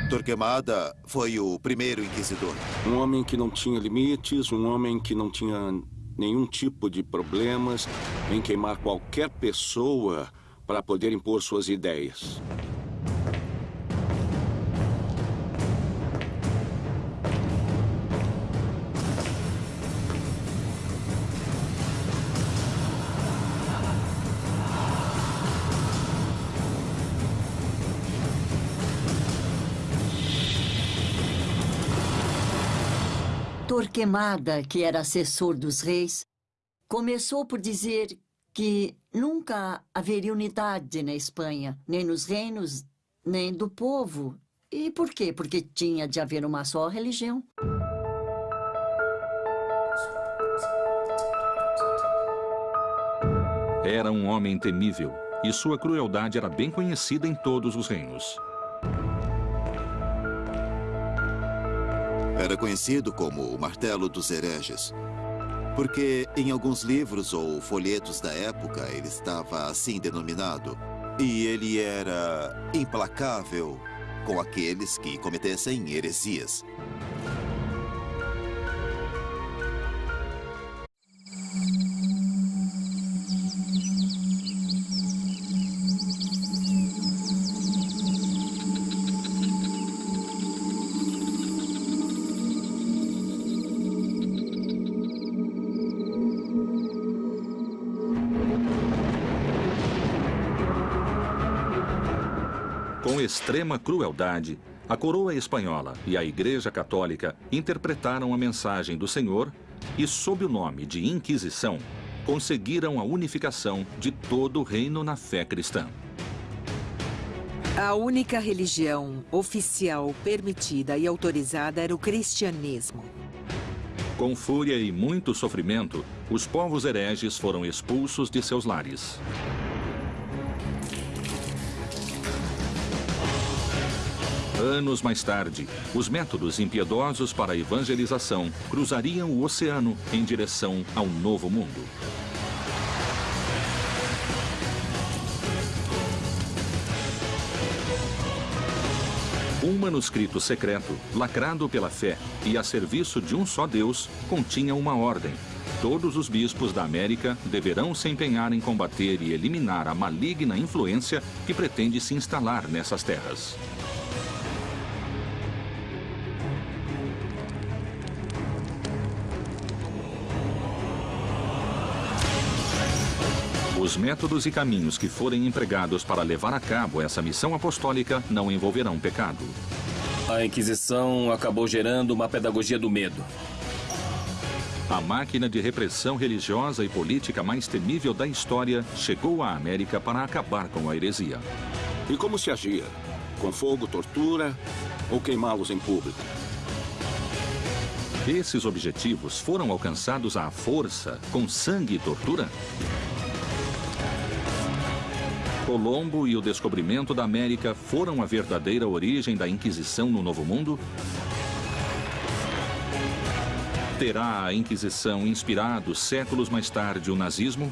Torquemada foi o primeiro inquisidor. Um homem que não tinha limites, um homem que não tinha nenhum tipo de problemas em queimar qualquer pessoa para poder impor suas ideias. Torquemada, que era assessor dos reis, começou por dizer que nunca haveria unidade na Espanha, nem nos reinos, nem do povo. E por quê? Porque tinha de haver uma só religião. Era um homem temível e sua crueldade era bem conhecida em todos os reinos. Era conhecido como o Martelo dos Hereges, porque em alguns livros ou folhetos da época ele estava assim denominado. E ele era implacável com aqueles que cometessem heresias. Extrema crueldade, a coroa espanhola e a Igreja Católica interpretaram a mensagem do Senhor e, sob o nome de Inquisição, conseguiram a unificação de todo o reino na fé cristã. A única religião oficial permitida e autorizada era o cristianismo. Com fúria e muito sofrimento, os povos hereges foram expulsos de seus lares. Anos mais tarde, os métodos impiedosos para a evangelização cruzariam o oceano em direção ao Novo Mundo. Um manuscrito secreto, lacrado pela fé e a serviço de um só Deus, continha uma ordem. Todos os bispos da América deverão se empenhar em combater e eliminar a maligna influência que pretende se instalar nessas terras. Os métodos e caminhos que forem empregados para levar a cabo essa missão apostólica não envolverão pecado. A Inquisição acabou gerando uma pedagogia do medo. A máquina de repressão religiosa e política mais temível da história chegou à América para acabar com a heresia. E como se agia? Com fogo, tortura ou queimá-los em público? Esses objetivos foram alcançados à força, com sangue e tortura? Colombo e o descobrimento da América foram a verdadeira origem da Inquisição no Novo Mundo? Terá a Inquisição inspirado séculos mais tarde o nazismo?